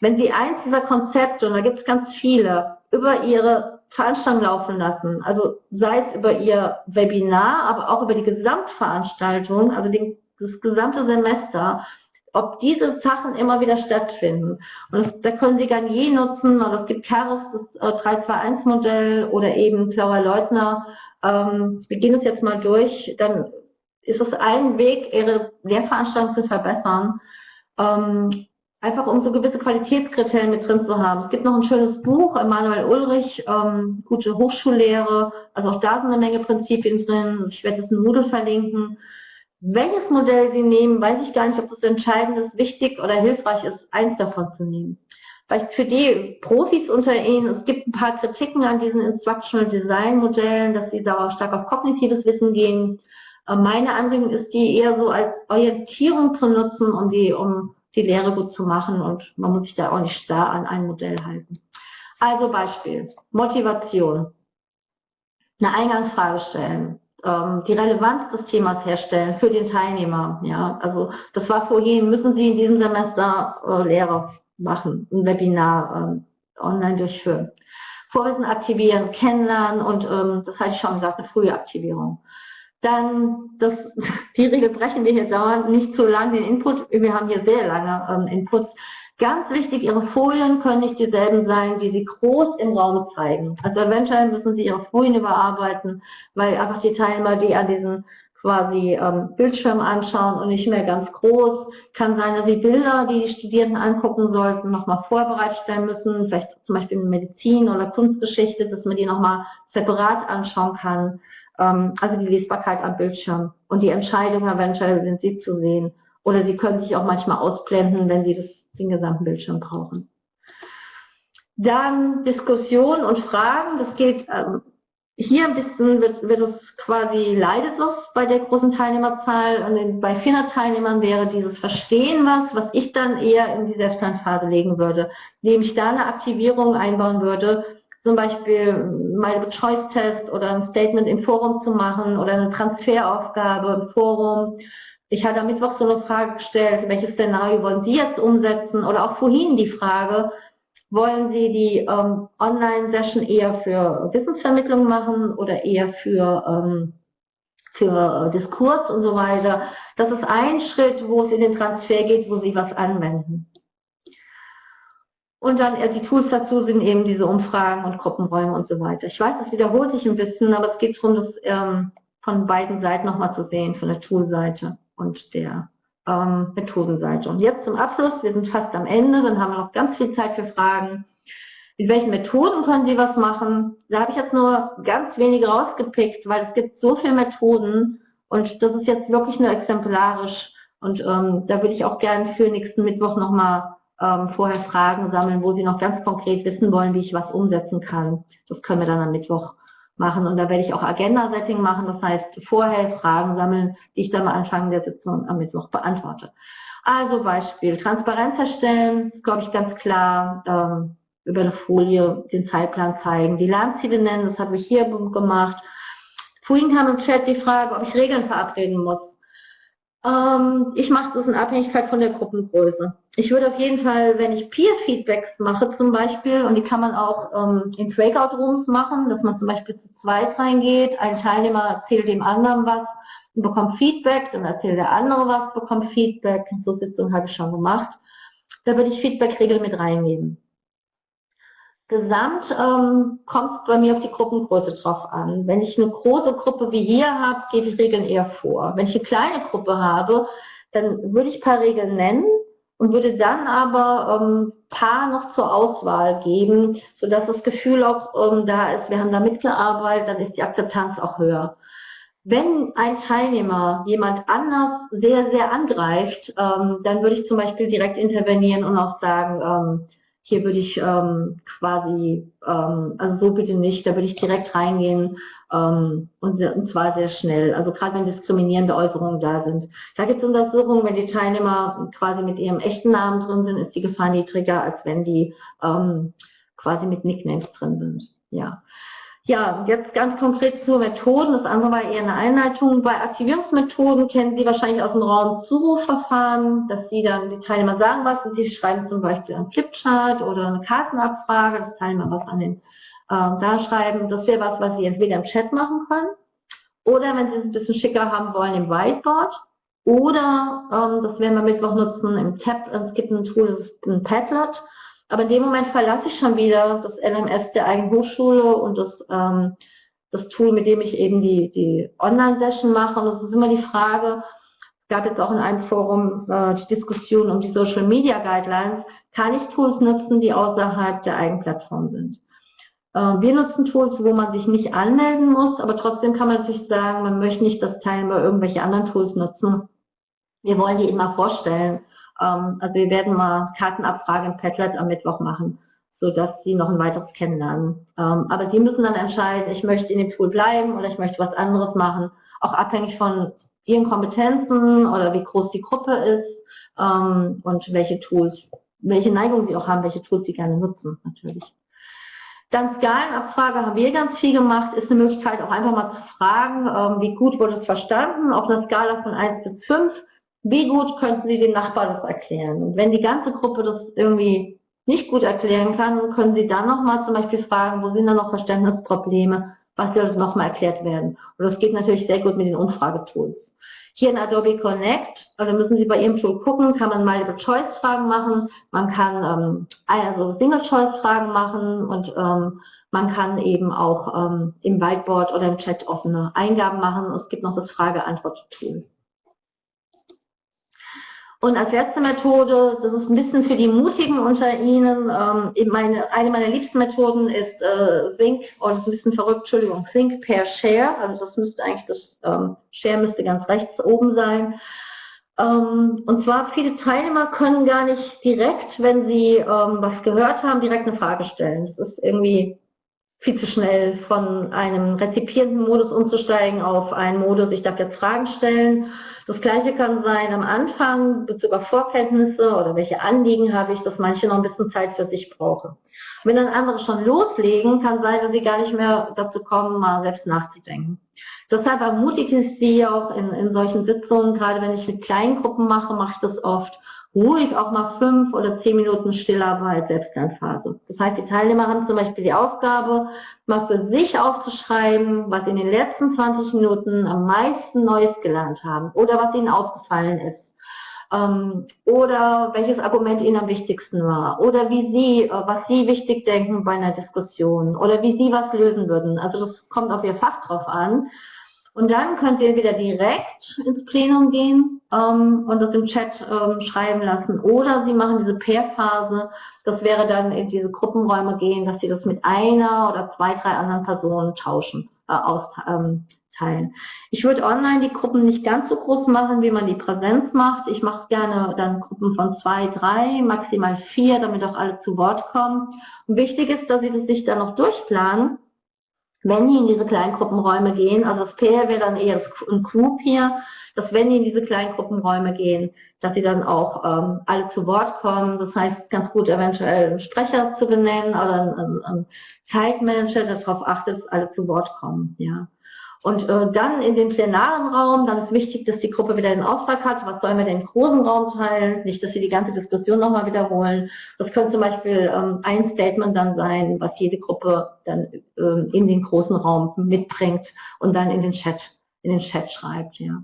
Wenn Sie eins dieser Konzepte, und da gibt es ganz viele, über Ihre Veranstaltung laufen lassen, also sei es über Ihr Webinar, aber auch über die Gesamtveranstaltung, also den das gesamte Semester, ob diese Sachen immer wieder stattfinden. Und das, da können Sie Garnier nutzen, oder es gibt Keres, das äh, 321-Modell oder eben Klauer Leutner. Ähm, wir gehen es jetzt mal durch, dann ist es ein Weg, Ihre Lehrveranstaltung zu verbessern. Ähm, einfach um so gewisse Qualitätskriterien mit drin zu haben. Es gibt noch ein schönes Buch, Emanuel Ulrich, ähm, gute Hochschullehre. Also auch da sind eine Menge Prinzipien drin. Also ich werde jetzt ein Moodle verlinken. Welches Modell Sie nehmen, weiß ich gar nicht, ob das entscheidend ist, wichtig oder hilfreich ist, eins davon zu nehmen. Vielleicht für die Profis unter Ihnen, es gibt ein paar Kritiken an diesen Instructional Design Modellen, dass sie da stark auf kognitives Wissen gehen. Äh, meine Anregung ist, die eher so als Orientierung zu nutzen, um die, um die Lehre gut zu machen und man muss sich da auch nicht starr an ein Modell halten. Also Beispiel, Motivation. Eine Eingangsfrage stellen ähm, die Relevanz des Themas herstellen für den Teilnehmer. Ja, also das war vorhin, müssen Sie in diesem Semester äh, Lehre machen, ein Webinar äh, online durchführen. Vorwissen aktivieren, kennenlernen und ähm, das ich schon gesagt, eine frühe Aktivierung. Dann, das, *laughs* die Regel brechen wir hier dauernd, nicht zu lang den Input, wir haben hier sehr lange ähm, Inputs, Ganz wichtig, Ihre Folien können nicht dieselben sein, die Sie groß im Raum zeigen. Also eventuell müssen Sie Ihre Folien überarbeiten, weil einfach die Teilnehmer, die an diesen quasi ähm, Bildschirm anschauen und nicht mehr ganz groß. Kann sein, dass Sie Bilder, die die Studierenden angucken sollten, nochmal vorbereitet stellen müssen, vielleicht zum Beispiel in Medizin oder Kunstgeschichte, dass man die nochmal separat anschauen kann. Ähm, also die Lesbarkeit am Bildschirm und die Entscheidung eventuell sind Sie zu sehen. Oder Sie können sich auch manchmal ausblenden, wenn Sie das den gesamten Bildschirm brauchen. Dann Diskussion und Fragen, das geht ähm, hier ein bisschen, wird, wird es quasi, leidet es bei der großen Teilnehmerzahl und bei 400 Teilnehmern wäre dieses Verstehen was, was ich dann eher in die Selbstlernphase legen würde, indem ich da eine Aktivierung einbauen würde, zum Beispiel Multiple Choice Test oder ein Statement im Forum zu machen oder eine Transferaufgabe im Forum ich hatte am Mittwoch so eine Frage gestellt, welches Szenario wollen Sie jetzt umsetzen? Oder auch vorhin die Frage, wollen Sie die ähm, Online-Session eher für Wissensvermittlung machen oder eher für, ähm, für äh, Diskurs und so weiter? Das ist ein Schritt, wo es in den Transfer geht, wo Sie was anwenden. Und dann äh, die Tools dazu sind eben diese Umfragen und Gruppenräume und so weiter. Ich weiß, das wiederholt sich ein bisschen, aber es geht darum, das ähm, von beiden Seiten nochmal zu sehen, von der Toolseite und der ähm, Methodenseite. Und jetzt zum Abschluss, wir sind fast am Ende, dann haben wir noch ganz viel Zeit für Fragen. Mit welchen Methoden können Sie was machen? Da habe ich jetzt nur ganz wenige rausgepickt, weil es gibt so viele Methoden und das ist jetzt wirklich nur exemplarisch. Und ähm, da würde ich auch gerne für nächsten Mittwoch nochmal ähm, vorher Fragen sammeln, wo Sie noch ganz konkret wissen wollen, wie ich was umsetzen kann. Das können wir dann am Mittwoch machen. Und da werde ich auch Agenda-Setting machen, das heißt vorher Fragen sammeln, die ich dann am Anfang der Sitzung am Mittwoch beantworte. Also Beispiel, Transparenz erstellen, ist glaube ich ganz klar, ähm, über eine Folie den Zeitplan zeigen, die Lernziele nennen, das habe ich hier gemacht. Vorhin kam im Chat die Frage, ob ich Regeln verabreden muss. Ähm, ich mache das in Abhängigkeit von der Gruppengröße. Ich würde auf jeden Fall, wenn ich Peer-Feedbacks mache zum Beispiel, und die kann man auch ähm, in Breakout-Rooms machen, dass man zum Beispiel zu zweit reingeht, ein Teilnehmer erzählt dem anderen was und bekommt Feedback, dann erzählt der andere was, bekommt Feedback. So Sitzungen habe ich schon gemacht. Da würde ich Feedback-Regeln mit reingeben. Gesamt ähm, kommt bei mir auf die Gruppengröße drauf an. Wenn ich eine große Gruppe wie hier habe, gebe ich Regeln eher vor. Wenn ich eine kleine Gruppe habe, dann würde ich ein paar Regeln nennen und würde dann aber ähm, paar noch zur Auswahl geben, sodass das Gefühl auch ähm, da ist, wir haben da mitgearbeitet, dann ist die Akzeptanz auch höher. Wenn ein Teilnehmer jemand anders sehr, sehr angreift, ähm, dann würde ich zum Beispiel direkt intervenieren und auch sagen, ähm, hier würde ich ähm, quasi, ähm, also so bitte nicht, da würde ich direkt reingehen ähm, und, und zwar sehr schnell. Also gerade wenn diskriminierende Äußerungen da sind. Da gibt es Untersuchungen, wenn die Teilnehmer quasi mit ihrem echten Namen drin sind, ist die Gefahr niedriger, als wenn die ähm, quasi mit Nicknames drin sind. Ja. Ja, jetzt ganz konkret zu Methoden. Das andere war eher eine Einleitung. Bei Aktivierungsmethoden kennen Sie wahrscheinlich aus dem Raum Zurufverfahren, dass Sie dann die Teilnehmer sagen was und Sie schreiben zum Beispiel einen Flipchart oder eine Kartenabfrage, dass Teilnehmer was an den ähm, da schreiben. Das wäre was, was Sie entweder im Chat machen können oder wenn Sie es ein bisschen schicker haben wollen, im Whiteboard. Oder, ähm, das werden wir Mittwoch nutzen, im Tab, es gibt ein Tool, das ist ein Padlet. Aber in dem Moment verlasse ich schon wieder das LMS der eigenen Hochschule und das, ähm, das Tool, mit dem ich eben die, die Online-Session mache. Und es ist immer die Frage, es gab jetzt auch in einem Forum äh, die Diskussion um die Social Media Guidelines, kann ich Tools nutzen, die außerhalb der Eigenplattform sind? Äh, wir nutzen Tools, wo man sich nicht anmelden muss, aber trotzdem kann man natürlich sagen, man möchte nicht, dass Teilnehmer irgendwelche anderen Tools nutzen. Wir wollen die immer vorstellen. Ähm, also wir werden mal Kartenabfrage im Padlet am Mittwoch machen, so dass Sie noch ein weiteres kennenlernen. Ähm, aber Sie müssen dann entscheiden, ich möchte in dem Tool bleiben oder ich möchte was anderes machen, auch abhängig von Ihren Kompetenzen oder wie groß die Gruppe ist ähm, und welche Tools, welche Neigung Sie auch haben, welche Tools Sie gerne nutzen, natürlich. Dann Skalenabfrage haben wir ganz viel gemacht, ist eine Möglichkeit auch einfach mal zu fragen, wie gut wurde es verstanden, auf einer Skala von 1 bis 5 wie gut könnten Sie dem Nachbar das erklären? Und wenn die ganze Gruppe das irgendwie nicht gut erklären kann, können Sie dann nochmal zum Beispiel fragen, wo sind da noch Verständnisprobleme, was soll nochmal erklärt werden? Und das geht natürlich sehr gut mit den Umfragetools. Hier in Adobe Connect, da müssen Sie bei Ihrem Tool gucken, kann man Multiple-Choice-Fragen machen, man kann ähm, also Single-Choice-Fragen machen und ähm, man kann eben auch ähm, im Whiteboard oder im Chat offene Eingaben machen. Es gibt noch das Frage-Antwort-Tool. Und als letzte Methode, das ist ein bisschen für die Mutigen unter Ihnen, ähm, meine, eine meiner liebsten Methoden ist äh, Think, oh, das ist ein bisschen verrückt, Entschuldigung, Think per Share, also das müsste eigentlich, das ähm, Share müsste ganz rechts oben sein. Ähm, und zwar, viele Teilnehmer können gar nicht direkt, wenn sie ähm, was gehört haben, direkt eine Frage stellen. Das ist irgendwie viel zu schnell von einem rezipierenden Modus umzusteigen auf einen Modus, ich darf jetzt Fragen stellen das Gleiche kann sein am Anfang, Bezug auf Vorkenntnisse oder welche Anliegen habe ich, dass manche noch ein bisschen Zeit für sich brauchen. wenn dann andere schon loslegen, kann sein, dass sie gar nicht mehr dazu kommen, mal selbst nachzudenken. Deshalb ermutige ich Sie auch in, in solchen Sitzungen, gerade wenn ich mit kleinen Gruppen mache, mache ich das oft, ruhig auch mal fünf oder zehn Minuten Stillarbeit, Selbstlernphase. Das heißt, die Teilnehmer haben zum Beispiel die Aufgabe, mal für sich aufzuschreiben, was in den letzten 20 Minuten am meisten Neues gelernt haben oder was ihnen aufgefallen ist. Ähm, oder welches Argument ihnen am wichtigsten war. Oder wie sie, äh, was sie wichtig denken bei einer Diskussion. Oder wie sie was lösen würden. Also das kommt auf ihr Fach drauf an. Und dann könnt ihr entweder direkt ins Plenum gehen ähm, und das im Chat ähm, schreiben lassen oder Sie machen diese Pair-Phase. Das wäre dann in diese Gruppenräume gehen, dass Sie das mit einer oder zwei, drei anderen Personen tauschen, äh, austeilen. Ähm, ich würde online die Gruppen nicht ganz so groß machen, wie man die Präsenz macht. Ich mache gerne dann Gruppen von zwei, drei, maximal vier, damit auch alle zu Wort kommen. Und wichtig ist, dass Sie das sich dann noch durchplanen wenn die in diese Kleingruppenräume gehen, also das Pair wäre dann eher ein Group hier, dass wenn die in diese Kleingruppenräume gehen, dass sie dann auch ähm, alle zu Wort kommen. Das heißt, ganz gut eventuell einen Sprecher zu benennen oder einen, einen Zeitmanager, der darauf achtet, dass alle zu Wort kommen. Ja. Und äh, dann in den plenaren Raum, dann ist wichtig, dass die Gruppe wieder den Auftrag hat, was sollen wir denn im großen Raum teilen, nicht, dass sie die ganze Diskussion nochmal wiederholen. Das könnte zum Beispiel ähm, ein Statement dann sein, was jede Gruppe dann ähm, in den großen Raum mitbringt und dann in den Chat in den Chat schreibt. Ja.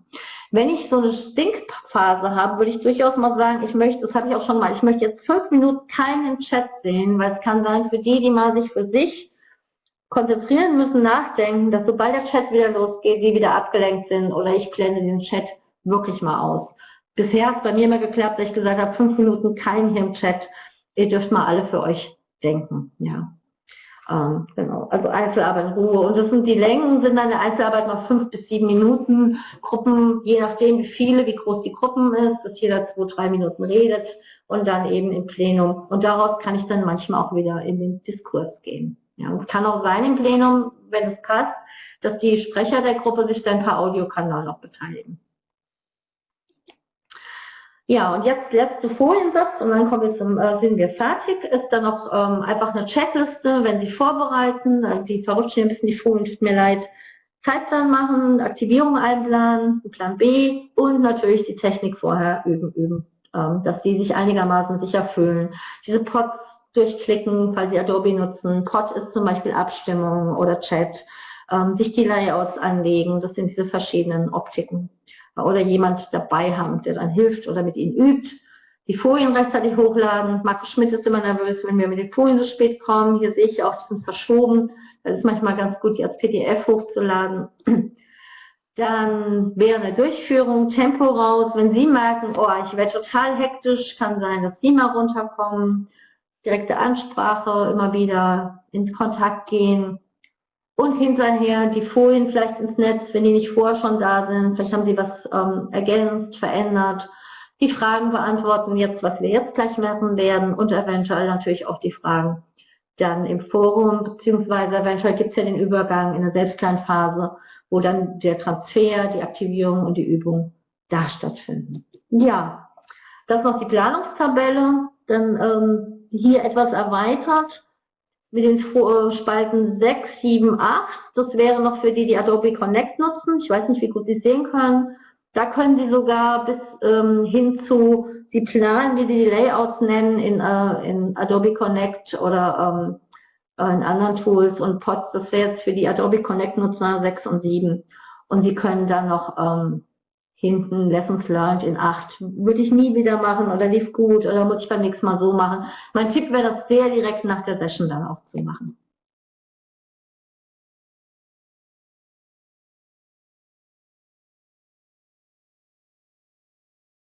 Wenn ich so eine Stinkphase habe, würde ich durchaus mal sagen, ich möchte, das habe ich auch schon mal, ich möchte jetzt fünf Minuten keinen Chat sehen, weil es kann sein, für die, die mal sich für sich konzentrieren müssen, nachdenken, dass sobald der Chat wieder losgeht, die wieder abgelenkt sind oder ich blende den Chat wirklich mal aus. Bisher hat es bei mir immer geklappt, dass ich gesagt habe, fünf Minuten kein hier im Chat. Ihr dürft mal alle für euch denken. Ja. Ähm, genau, also Einzelarbeit in Ruhe. Und das sind die Längen, sind dann der Einzelarbeit noch fünf bis sieben Minuten. Gruppen, je nachdem wie viele, wie groß die Gruppen ist, dass jeder zwei, drei Minuten redet und dann eben im Plenum. Und daraus kann ich dann manchmal auch wieder in den Diskurs gehen. Ja, und es kann auch sein im Plenum, wenn es passt, dass die Sprecher der Gruppe sich dann per Audiokanal noch beteiligen. Ja, und jetzt letzte Foliensatz und dann kommen wir zum, äh, sind wir fertig, ist dann noch ähm, einfach eine Checkliste, wenn Sie vorbereiten, also die verrutscht hier ein bisschen die Folien, tut mir leid, Zeitplan machen, Aktivierung einplanen, Plan B und natürlich die Technik vorher üben, üben, ähm, dass Sie sich einigermaßen sicher fühlen. Diese Pods durchklicken, falls Sie Adobe nutzen. Pod ist zum Beispiel Abstimmung oder Chat. Ähm, sich die Layouts anlegen, das sind diese verschiedenen Optiken oder jemand dabei haben, der dann hilft oder mit ihnen übt. Die Folien rechtzeitig hochladen. Markus Schmidt ist immer nervös, wenn wir mit den Folien so spät kommen. Hier sehe ich auch, die sind verschoben. Das ist manchmal ganz gut, die als PDF hochzuladen. Dann während der Durchführung Tempo raus. Wenn Sie merken, oh, ich werde total hektisch, kann sein, dass Sie mal runterkommen. Direkte Ansprache, immer wieder ins Kontakt gehen und hinterher die Folien vielleicht ins Netz, wenn die nicht vorher schon da sind. Vielleicht haben sie was ähm, ergänzt, verändert. Die Fragen beantworten jetzt, was wir jetzt gleich machen werden und eventuell natürlich auch die Fragen dann im Forum, beziehungsweise eventuell gibt es ja den Übergang in der Selbstlernphase, wo dann der Transfer, die Aktivierung und die Übung da stattfinden. Ja, das ist noch die Planungstabelle, dann ähm, hier etwas erweitert mit den äh, Spalten 6, 7, 8. Das wäre noch für die, die Adobe Connect nutzen. Ich weiß nicht, wie gut Sie sehen können. Da können Sie sogar bis ähm, hin zu die Planen, wie Sie die Layouts nennen, in, äh, in Adobe Connect oder ähm, in anderen Tools und Pods. Das wäre jetzt für die Adobe Connect Nutzer 6 und 7. Und Sie können dann noch ähm, hinten Lessons Learned in 8. Würde ich nie wieder machen oder lief gut oder muss ich beim nächsten Mal so machen. Mein Tipp wäre das sehr direkt nach der Session dann auch zu machen.